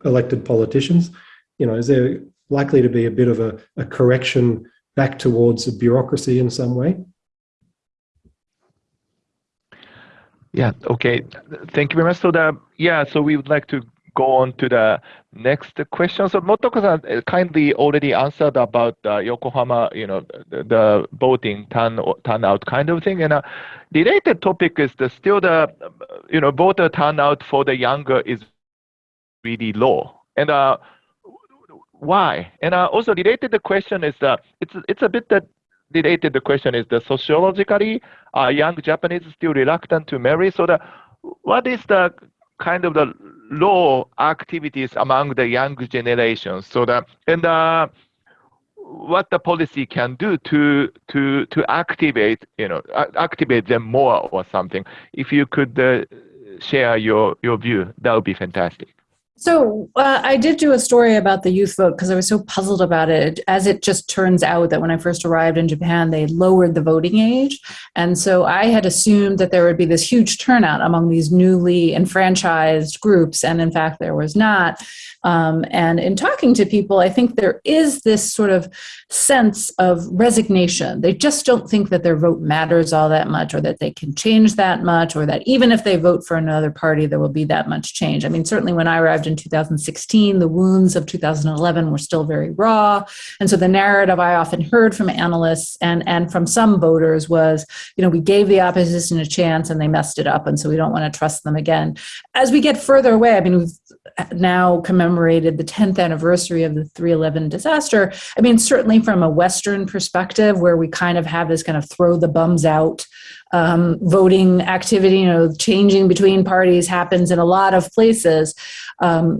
elected politicians. You know, is there likely to be a bit of a, a correction back towards a bureaucracy in some way? Yeah, okay. Thank you very much. So the yeah, so we would like to go on to the next question. So Motoko-san uh, kindly already answered about uh, Yokohama, you know, the, the, voting turn turnout kind of thing. And a related topic is the still the you know voter turnout for the younger is really low. And uh, why? And uh, also related the question is that it's it's a bit that related the question is the sociologically uh, young Japanese still reluctant to marry. So the what is the kind of the low activities among the young generation? So that and uh, what the policy can do to to to activate you know activate them more or something. If you could uh, share your your view, that would be fantastic. So uh, I did do a story about the youth vote because I was so puzzled about it. As it just turns out that when I first arrived in Japan, they lowered the voting age. And so I had assumed that there would be this huge turnout among these newly enfranchised groups. And in fact, there was not. Um, and in talking to people, I think there is this sort of sense of resignation. They just don't think that their vote matters all that much or that they can change that much or that even if they vote for another party, there will be that much change. I mean, certainly when I arrived in 2016, the wounds of 2011 were still very raw. And so the narrative I often heard from analysts and, and from some voters was, you know, we gave the opposition a chance and they messed it up. And so we don't want to trust them again. As we get further away, I mean, now commemorated the 10th anniversary of the 311 disaster. I mean, certainly from a Western perspective, where we kind of have this kind of throw the bums out um, voting activity, you know, changing between parties happens in a lot of places. Um,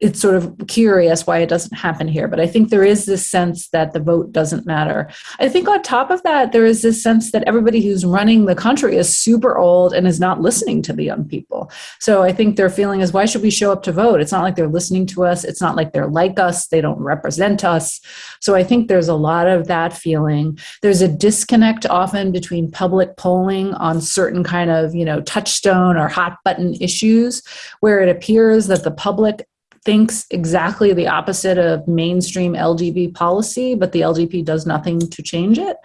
it's sort of curious why it doesn't happen here, but I think there is this sense that the vote doesn't matter. I think on top of that, there is this sense that everybody who's running the country is super old and is not listening to the young people. So I think their feeling is, why should we show up to vote? It's not like they're listening to us. It's not like they're like us. They don't represent us. So I think there's a lot of that feeling. There's a disconnect often between public polling on certain kind of, you know, touchstone or hot button issues where it appears that the public thinks exactly the opposite of mainstream LDP policy, but the LDP does nothing to change it.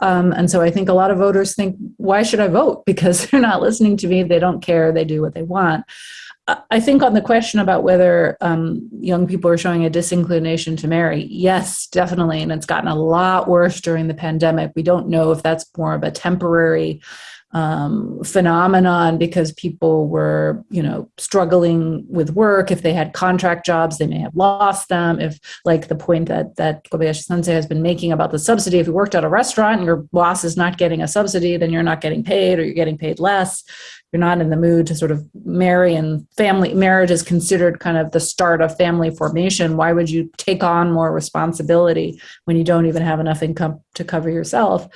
Um, and so I think a lot of voters think, why should I vote? <laughs> Because they're not listening to me, they don't care, they do what they want. I think on the question about whether um, young people are showing a disinclination to marry, yes, definitely. And it's gotten a lot worse during the pandemic. We don't know if that's more of a temporary um, phenomenon because people were, you know, struggling with work. If they had contract jobs, they may have lost them. If, like the point that that Kobayashi Sensei has been making about the subsidy, if you worked at a restaurant and your boss is not getting a subsidy, then you're not getting paid or you're getting paid less you're not in the mood to sort of marry and family marriage is considered kind of the start of family formation. Why would you take on more responsibility when you don't even have enough income to cover yourself?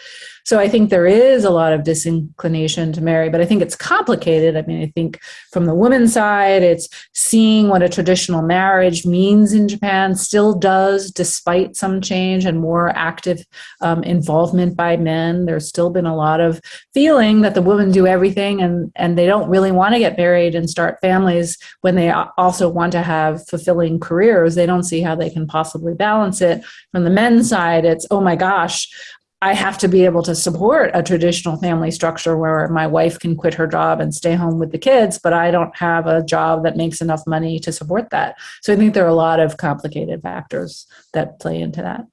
So I think there is a lot of disinclination to marry, but I think it's complicated. I mean, I think from the woman's side, it's seeing what a traditional marriage means in Japan, still does, despite some change and more active um, involvement by men. There's still been a lot of feeling that the women do everything and, and they don't really want to get married and start families when they also want to have fulfilling careers. They don't see how they can possibly balance it. From the men's side, it's, oh my gosh, I have to be able to support a traditional family structure where my wife can quit her job and stay home with the kids, but I don't have a job that makes enough money to support that. So I think there are a lot of complicated factors that play into that.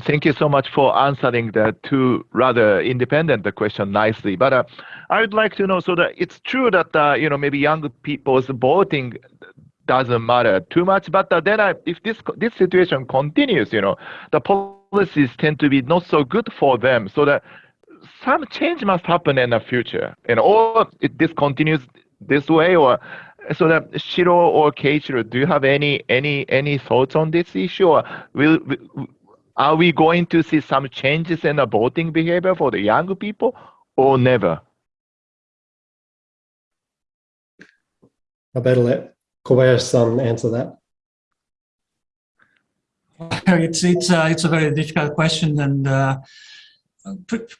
Thank you so much for answering the two rather independent question nicely. But uh, I would like to know so that it's true that uh, you know maybe young people's voting doesn't matter too much. But uh, then if this this situation continues, you know, the policies tend to be not so good for them. So that some change must happen in the future, and or it, this continues this way, or so that Shiro or Keiichiro, do you have any any any thoughts on this issue, or will are we going to see some changes in the voting behavior for the young people or never? I better let Kobayashi-san answer that. <laughs> It's it's uh, it's a very difficult question, and uh,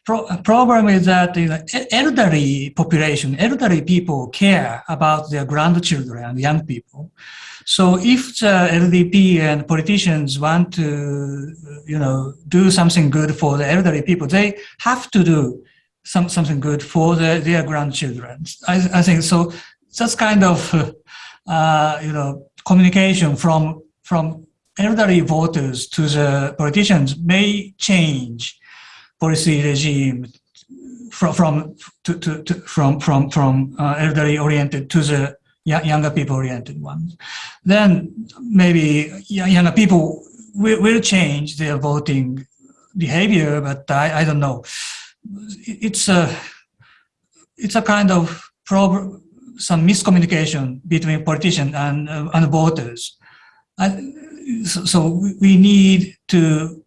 pro problem is that know, elderly population, elderly people care about their grandchildren and young people. So if the LDP and politicians want to, you know, do something good for the elderly people, they have to do some something good for the, their grandchildren. I, I think so. That's kind of, uh, you know, communication from from elderly voters to the politicians may change policy regime from from to, to, to from from from uh, elderly oriented to the younger people oriented ones. Then maybe younger people will, will change their voting behavior, but I, I don't know. It's a, it's a kind of problem, some miscommunication between politicians and, uh, and voters. I, so, so we need to,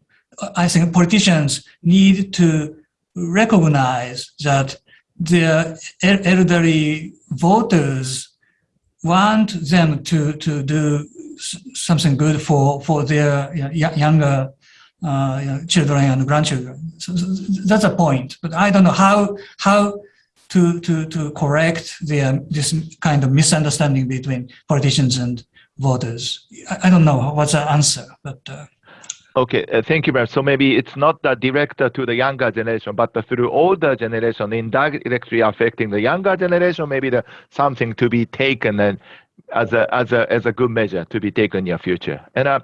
I think politicians need to recognize that the elderly voters want them to to do something good for for their you know, younger uh, you know, children and grandchildren. So, that's a point. But I don't know how how to to to correct the this kind of misunderstanding between politicians and voters. I, I don't know what's the answer, but. Uh, Okay, uh, thank you very much. So maybe it's not the direct to the younger generation, but through older generation, indirectly affecting the younger generation, maybe the something to be taken and as a as a as a good measure to be taken in your future. And uh,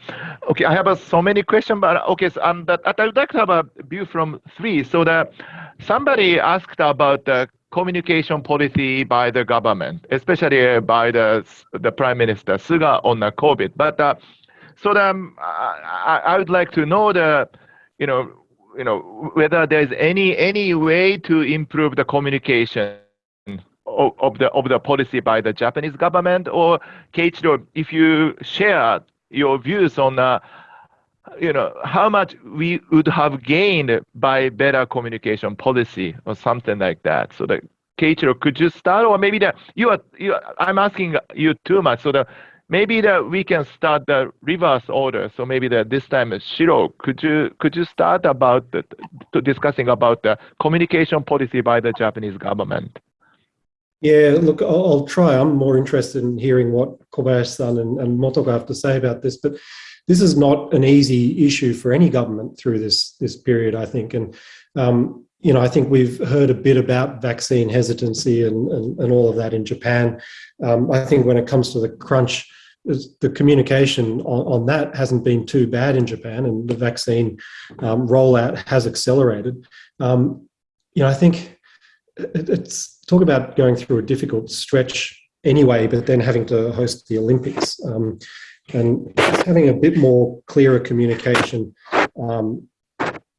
okay, I have uh, so many questions, but okay, so, um, that, I would like to have a view from three. So that somebody asked about the communication policy by the government, especially by the the Prime Minister Suga on the COVID, but. Uh, so um, I, I would like to know the, you know, you know whether there's any any way to improve the communication of, of the of the policy by the Japanese government, or Keiichiro, if you share your views on. Uh, you know how much we would have gained by better communication policy or something like that. So that Keiichiro, could you start, or maybe that you are you? I'm asking you too much. So that maybe that we can start the reverse order. So maybe that this time Shiro, could you could you start about the, to discussing about the communication policy by the Japanese government? Yeah, look, I'll, I'll try. I'm more interested in hearing what Kobayashi-san and, and Motoko have to say about this, but this is not an easy issue for any government through this this period, I think. And um, you know, I think we've heard a bit about vaccine hesitancy and, and, and all of that in Japan. Um, I think when it comes to the crunch, the communication on, on, that hasn't been too bad in Japan, and the vaccine um, rollout has accelerated. Um, you know, I think it, it's talk about going through a difficult stretch anyway, but then having to host the Olympics um, and having a bit more clearer communication um,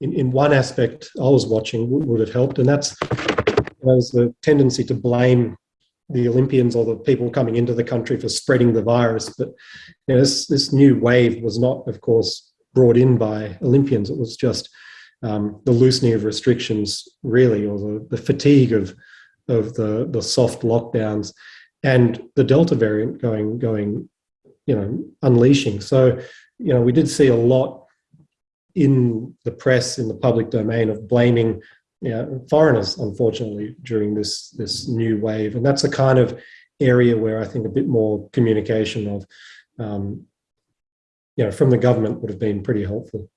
in, in one aspect I was watching would have helped, and that's there's a tendency to blame the Olympians or the people coming into the country for spreading the virus. But you know, this, this new wave was not, of course, brought in by Olympians. It was just um, the loosening of restrictions, really, or the, the fatigue of of the the soft lockdowns, and the Delta variant going going, you know, unleashing. So, you know, we did see a lot in the press, in the public domain, of blaming you know, foreigners, unfortunately, during this this new wave, and that's a kind of area where I think a bit more communication of, um, you know, from the government would have been pretty helpful.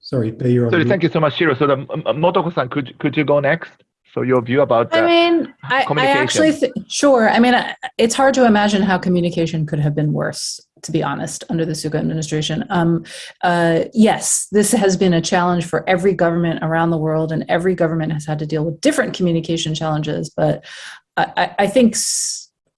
Sorry, you're on. Sorry, thank you so much, Shiro. So, the, um, Motoko-san, could could you go next? So your view about I mean, I, I actually sure. I mean, it's hard to imagine how communication could have been worse to be honest, under the Suga administration. Um, uh, yes, this has been a challenge for every government around the world, and every government has had to deal with different communication challenges. But I, I think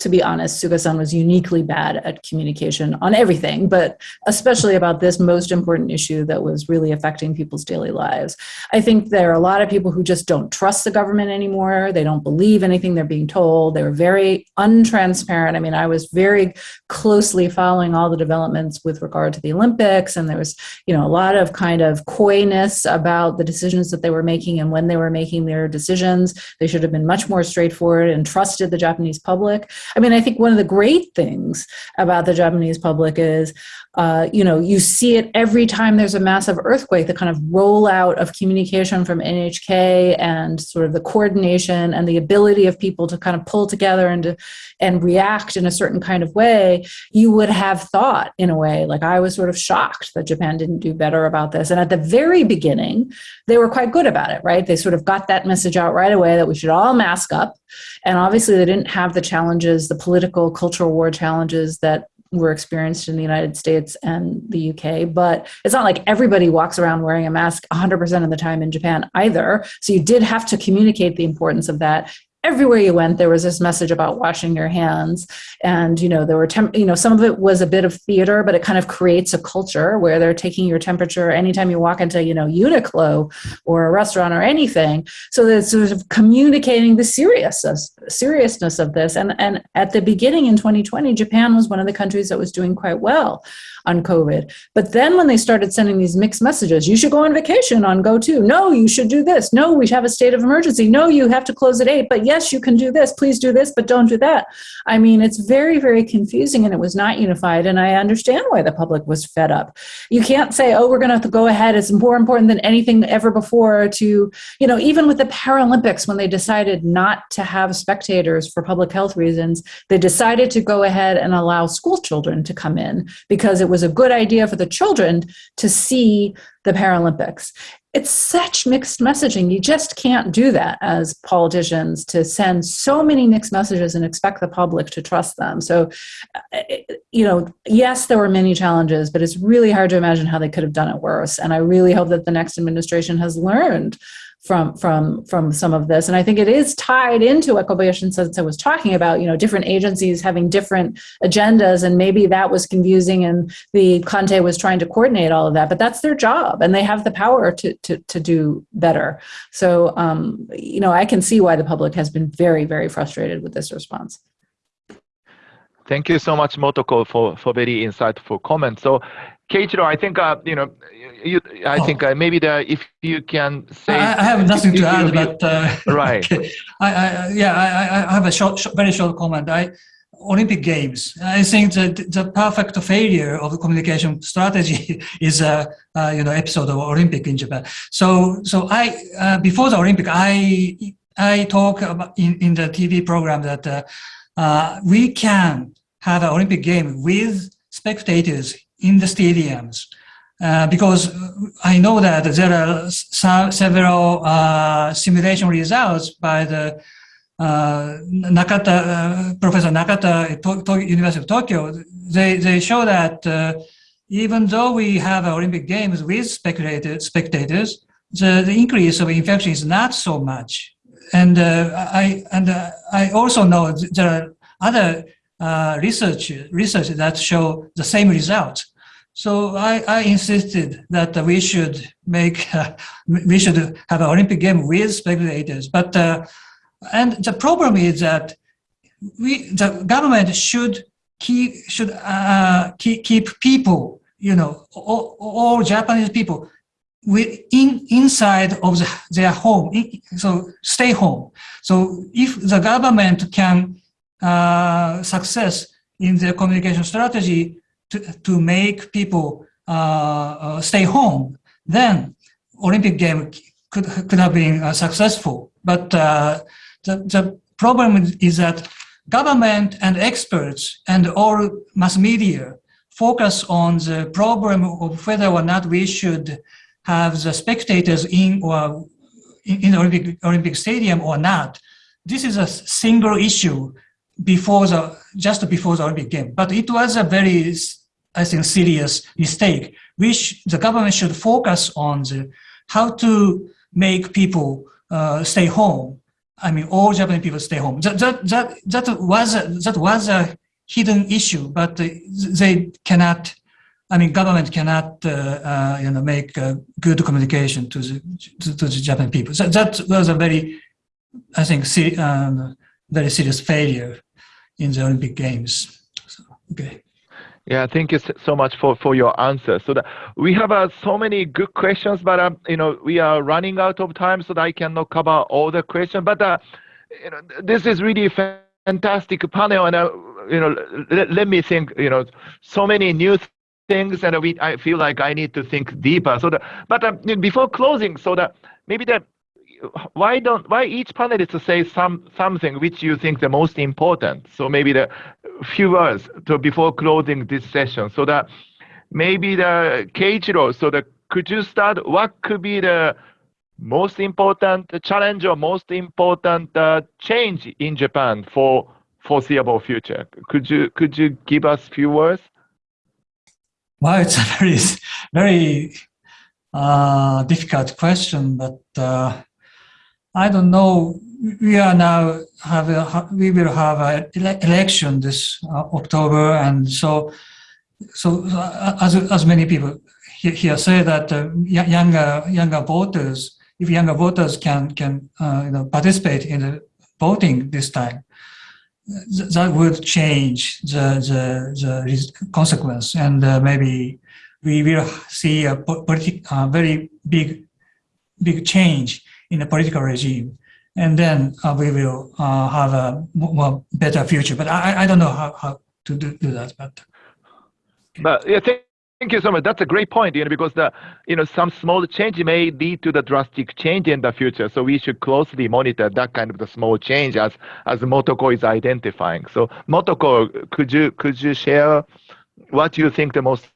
to be honest, Suga-san was uniquely bad at communication on everything, but especially about this most important issue that was really affecting people's daily lives. I think there are a lot of people who just don't trust the government anymore. They don't believe anything they're being told. They were very untransparent. I mean, I was very closely following all the developments with regard to the Olympics, and there was, you know, a lot of kind of coyness about the decisions that they were making and when they were making their decisions. They should have been much more straightforward and trusted the Japanese public. I mean, I think one of the great things about the Japanese public is, uh, you know, you see it every time there's a massive earthquake, the kind of rollout of communication from NHK and sort of the coordination and the ability of people to kind of pull together and to, and react in a certain kind of way. You would have thought, in a way, like I was sort of shocked that Japan didn't do better about this. And at the very beginning, they were quite good about it, right? They sort of got that message out right away that we should all mask up. And obviously, they didn't have the challenges, the political, cultural war challenges that were experienced in the United States and the UK, but it's not like everybody walks around wearing a mask 100% of the time in Japan either. So you did have to communicate the importance of that everywhere you went there was this message about washing your hands. And you know there were you know some of it was a bit of theater but it kind of creates a culture where they're taking your temperature anytime you walk into you know uniqlo or a restaurant or anything. So that sort of communicating the seriousness seriousness of this. And and at the beginning in 2020 japan was one of the countries that was doing quite well on COVID. But then when they started sending these mixed messages, you should go on vacation on go to, No, you should do this. No, we have a state of emergency. No, you have to close at eight. But yes, you can do this. Please do this, but don't do that. I mean, it's very, very confusing and it was not unified. And I understand why the public was fed up. You can't say, oh, we're going to have to go ahead. It's more important than anything ever before to, you know, even with the Paralympics, when they decided not to have spectators for public health reasons, they decided to go ahead and allow school children to come in because it was a good idea for the children to see the Paralympics. It's such mixed messaging. You just can't do that as politicians to send so many mixed messages and expect the public to trust them. So, uh, you know, yes, there were many challenges, but it's really hard to imagine how they could have done it worse. And I really hope that the next administration has learned from from from some of this. And i think it is tied into what kobayashi sensei was talking about you know different agencies having different agendas and maybe that was confusing and the Kantei was trying to coordinate all of that but that's their job and they have the power to to, to do better. So um, you know i can see why the public has been very very frustrated with this response. Thank you so much, Motoko, for, for very insightful comments. So Keiichiro, I think uh, you know, you, I oh. think uh, maybe the, if you can say. I, I have nothing to add, but uh, <laughs> right. Okay. I, I, yeah, I, I have a short, short, very short comment. I Olympic Games. I think the the perfect failure of the communication strategy <laughs> is a you know episode of Olympic in Japan. So so I uh, before the Olympic, I I talk about in in the TV program that uh, uh, we can have an Olympic game with spectators in the stadiums. Uh, because I know that there are several uh, simulation results by the uh, Nakata, uh, Professor Nakata, to to University of Tokyo. They, they show that uh, even though we have Olympic Games with spectators, spectators the, the increase of infection is not so much. And uh, I and I also know there are other research research that show the same result So I, I insisted that we should make, uh, <laughs> we should have an Olympic game with spectators. But, uh, and the problem is that we, the government should keep, should uh, keep, keep people, you know, all, all Japanese people within inside of the, their home, so stay home. So if the government can uh, success in their communication strategy to, to make people uh, uh, stay home, then Olympic game could, could have been uh, successful. But the, the problem is that government and experts and all mass media focus on the problem of whether or not we should have the spectators in or in Olympic, Olympic Stadium or not. This is a single issue before the just before the Olympic game, but it was a very, I think, serious mistake. Which the government should focus on the how to make people uh, stay home. I mean, all Japanese people stay home. That that that that was a, that was a hidden issue, but they cannot I mean, government cannot, uh, uh, you know, make good communication to the to, to, the Japanese people. So that was a very, I think, um, very serious failure in the Olympic Games. So, okay. Yeah, thank you so much for, for your answer. So that we have uh, so many good questions, but um, you know we are running out of time, so that I cannot cover all the questions. But uh, you know this is really fantastic panel, and uh, you know let, let me think. You know so many new things and we I feel like I need to think deeper. So that, but um, before closing, so that maybe that why don't why each panelist to say some something which you think the most important. So maybe the few words to before closing this session. So that maybe the Keiichiro. So that could you start? What could be the most important challenge or most important uh, change in Japan for foreseeable future? Could you could you give us few words? Well, it's a very, very uh, difficult question, but uh, I don't know. We are now have a, we will have an ele election this uh, October, and so so uh, as as many people here say that uh, younger younger voters, if younger voters can can uh, you know participate in the voting this time, that would change the, the, the consequence and uh, maybe we will see a politi very big big change in the political regime and then uh, we will uh, have a more better future but I, I don't know how, how to do, do that but but yeah thank Thank you so much. That's a great point, you know, because the, you know, some small change may lead to the drastic change in the future. So we should closely monitor that kind of the small change as as Motoko is identifying. So Motoko, could you could you share what you think the most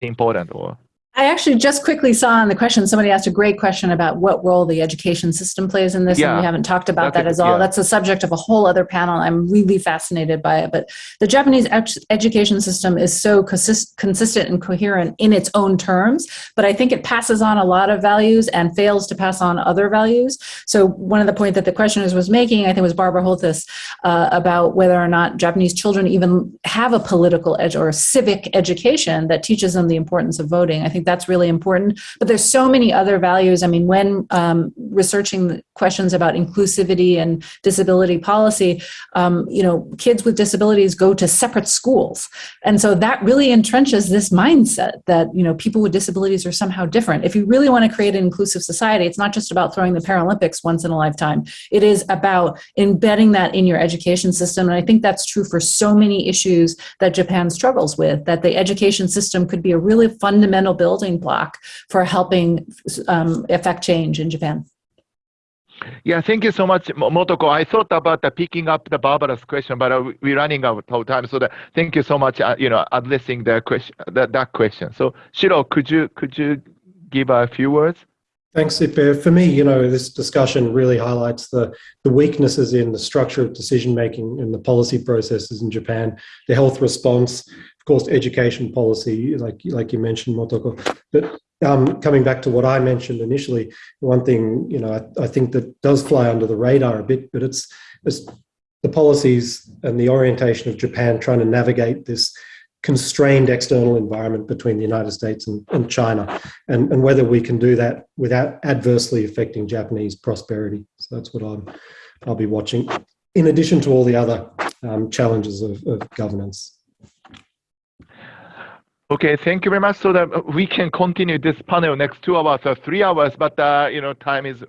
important or? I actually just quickly saw in the question, somebody asked a great question about what role the education system plays in this, yeah, and we haven't talked about that as all. Yeah. That's a subject of a whole other panel. I'm really fascinated by it. But the Japanese education system is so consist consistent and coherent in its own terms, but I think it passes on a lot of values and fails to pass on other values. So one of the points that the questioners was making, I think was Barbara Holthus, uh, about whether or not Japanese children even have a political edge or a civic education that teaches them the importance of voting. I think that's really important. But there's so many other values. I mean, when um, researching questions about inclusivity and disability policy, um, you know, kids with disabilities go to separate schools. And so that really entrenches this mindset that, you know, people with disabilities are somehow different. If you really want to create an inclusive society, it's not just about throwing the Paralympics once in a lifetime. It is about embedding that in your education system. And I think that's true for so many issues that Japan struggles with, that the education system could be a really fundamental building building block for helping um, affect change in Japan. Yeah, thank you so much, Motoko. I thought about the picking up the Barbara's question, but uh, we're running out of time. So the, thank you so much, uh, you know, addressing the question, that, that question. So Shiro, could you could you give a few words? Thanks, Ippei. For me, you know, this discussion really highlights the, the weaknesses in the structure of decision making in the policy processes in Japan, the health response, course, education policy, like like you mentioned, Motoko. But um, coming back to what I mentioned initially, one thing you know I, I, think that does fly under the radar a bit, but it's, it's the policies and the orientation of Japan trying to navigate this constrained external environment between the United States and, and China, and, and whether we can do that without adversely affecting Japanese prosperity. So that's what I'm, I'll be watching, in addition to all the other um, challenges of, of governance. Okay, thank you very much. So that we can continue this panel next two hours or three hours, but uh, you know, time is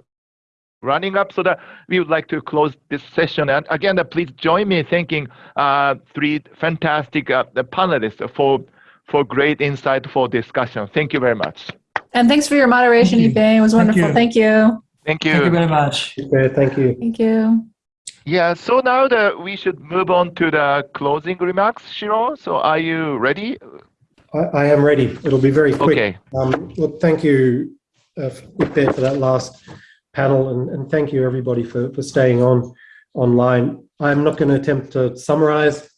running up so that we would like to close this session. And again, uh, please join me in thanking uh, three fantastic uh, panelists for, for great insight for discussion. Thank you very much. And thanks for your moderation, Thank you. Ippei. It was wonderful. Thank you. Thank you. Thank you very much. Thank you. Thank you. Yeah, so now that we should move on to the closing remarks, Shiro. So are you ready? I, I am ready. It'll be very quick. Okay. Um, well, thank you, uh, Ippei, for that last panel, and, and thank you everybody for, for staying on online. I'm not going to attempt to summarize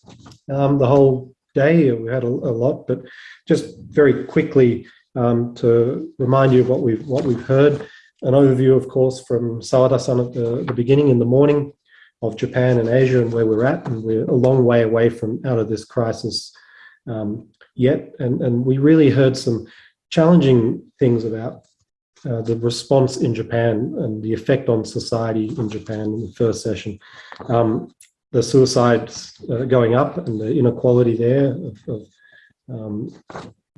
um, the whole day. We had a, a lot, but just very quickly um, to remind you of what we've what we've heard. An overview, of course, from Sawada-san at the, the beginning in the morning of Japan and Asia and where we're at, and we're a long way away from out of this crisis um, yet. And, and we really heard some challenging things about uh, the response in Japan and the effect on society in Japan in the first session. Um, the suicides uh, going up and the inequality there of, of um,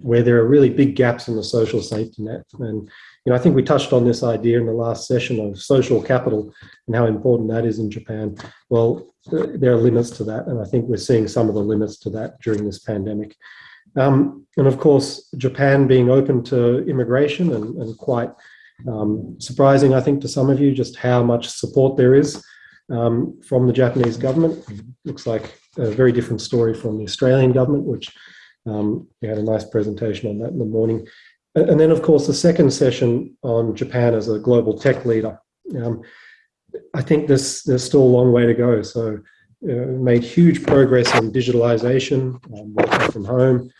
where there are really big gaps in the social safety net. And you know, I think we touched on this idea in the last session of social capital and how important that is in Japan. Well, there are limits to that, and I think we're seeing some of the limits to that during this pandemic. Um, and of course, Japan being open to immigration and, and quite um, surprising, I think, to some of you, just how much support there is um, from the Japanese government. Looks like a very different story from the Australian government, which um, we had a nice presentation on that in the morning. And then, of course, the second session on Japan as a global tech leader. Um, I think this, there's still a long way to go. So, uh, made huge progress in digitalization, um, working from home.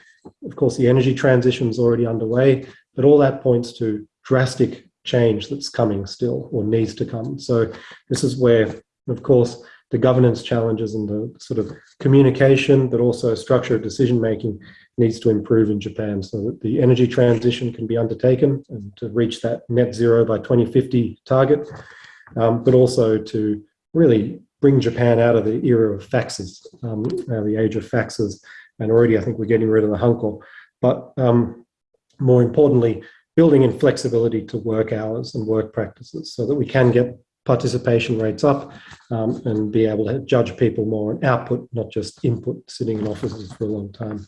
Of course, the energy transition is already underway, but all that points to drastic change that's coming still or needs to come. So, this is where, of course, the governance challenges and the sort of communication, but also structure of decision making needs to improve in Japan so that the energy transition can be undertaken and to reach that net zero by 2050 target, um, but also to really bring Japan out of the era of faxes, um, the age of faxes. And already I think we're getting rid of the hanko. But um, more importantly, building in flexibility to work hours and work practices so that we can get participation rates up um, and be able to judge people more on output, not just input, sitting in offices for a long time.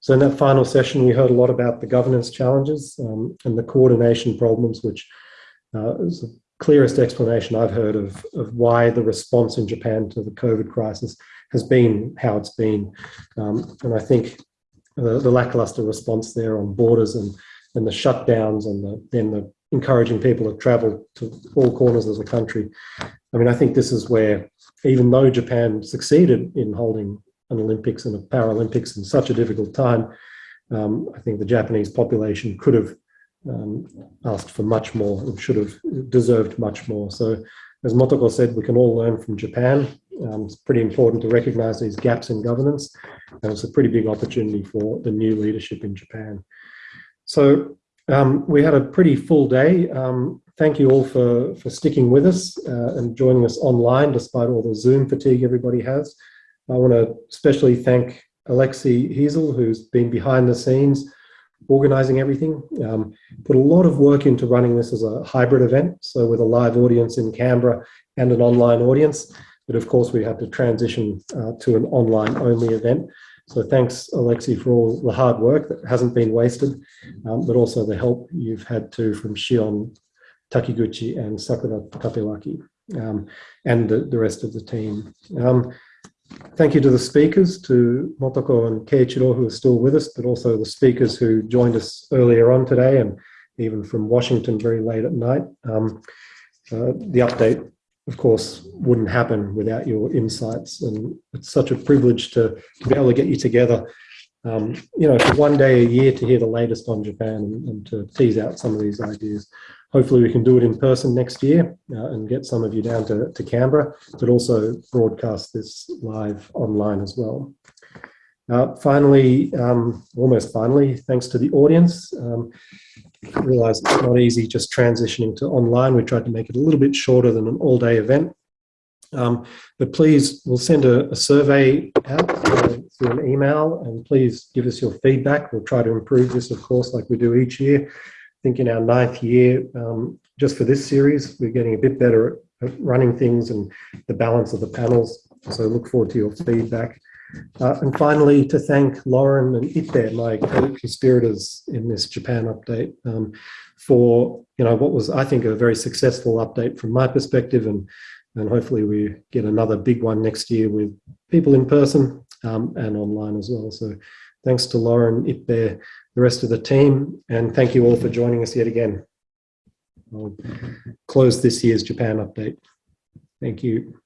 So in that final session, we heard a lot about the governance challenges um, and the coordination problems, which uh, is clearest explanation I've heard of, of why the response in Japan to the COVID crisis has been how it's been. Um, and I think the, the lackluster response there on borders and, and the shutdowns and the, then the encouraging people to travel to all corners of the country. I mean, I think this is where, even though Japan succeeded in holding an Olympics and a Paralympics in such a difficult time, um, I think the Japanese population could have um, asked for much more and should have deserved much more. So, as Motoko said, we can all learn from Japan. Um, it's pretty important to recognize these gaps in governance, and it's a pretty big opportunity for the new leadership in Japan. So, um, we had a pretty full day. Um, thank you all for, for sticking with us uh, and joining us online despite all the Zoom fatigue everybody has. I want to especially thank Alexi Hiesel, who's been behind the scenes organizing everything. Um, put a lot of work into running this as a hybrid event, so with a live audience in Canberra and an online audience. But of course, we had to transition uh, to an online only event. So thanks, Alexi, for all the hard work that hasn't been wasted, um, but also the help you've had to from Shion Takiguchi and Sakura Tapewaki um, and the, the, rest of the team. Thank you to the speakers, to Motoko and Keiichiro, who are still with us, but also the speakers who joined us earlier on today and even from Washington very late at night. Um, uh, the update of course, wouldn't happen without your insights. And it's such a privilege to, to be able to get you together, um, you know, for one day a year to hear the latest on Japan and, and, to tease out some of these ideas. Hopefully we can do it in person next year uh, and get some of you down to, to Canberra, but also broadcast this live online as well. Uh, finally, um, almost finally, thanks to the audience. Um, realize it's not easy just transitioning to online. We tried to make it a little bit shorter than an all-day event. Um, but please, we'll send a, a survey out through an email and please give us your feedback. We'll try to improve this, of course, like we do each year. Think in our ninth year, um, just for this series, we're getting a bit better at, running things and the balance of the panels. So look forward to your feedback. Uh, and finally, to thank Lauren and Ippei, my co-conspirators in this Japan update, um, for you know what was I think a very successful update from my perspective, and and hopefully we get another big one next year with people in person um, and online as well. So thanks to Lauren, Ippei, the rest of the team, and thank you all for joining us yet again. I'll close this year's Japan update. Thank you.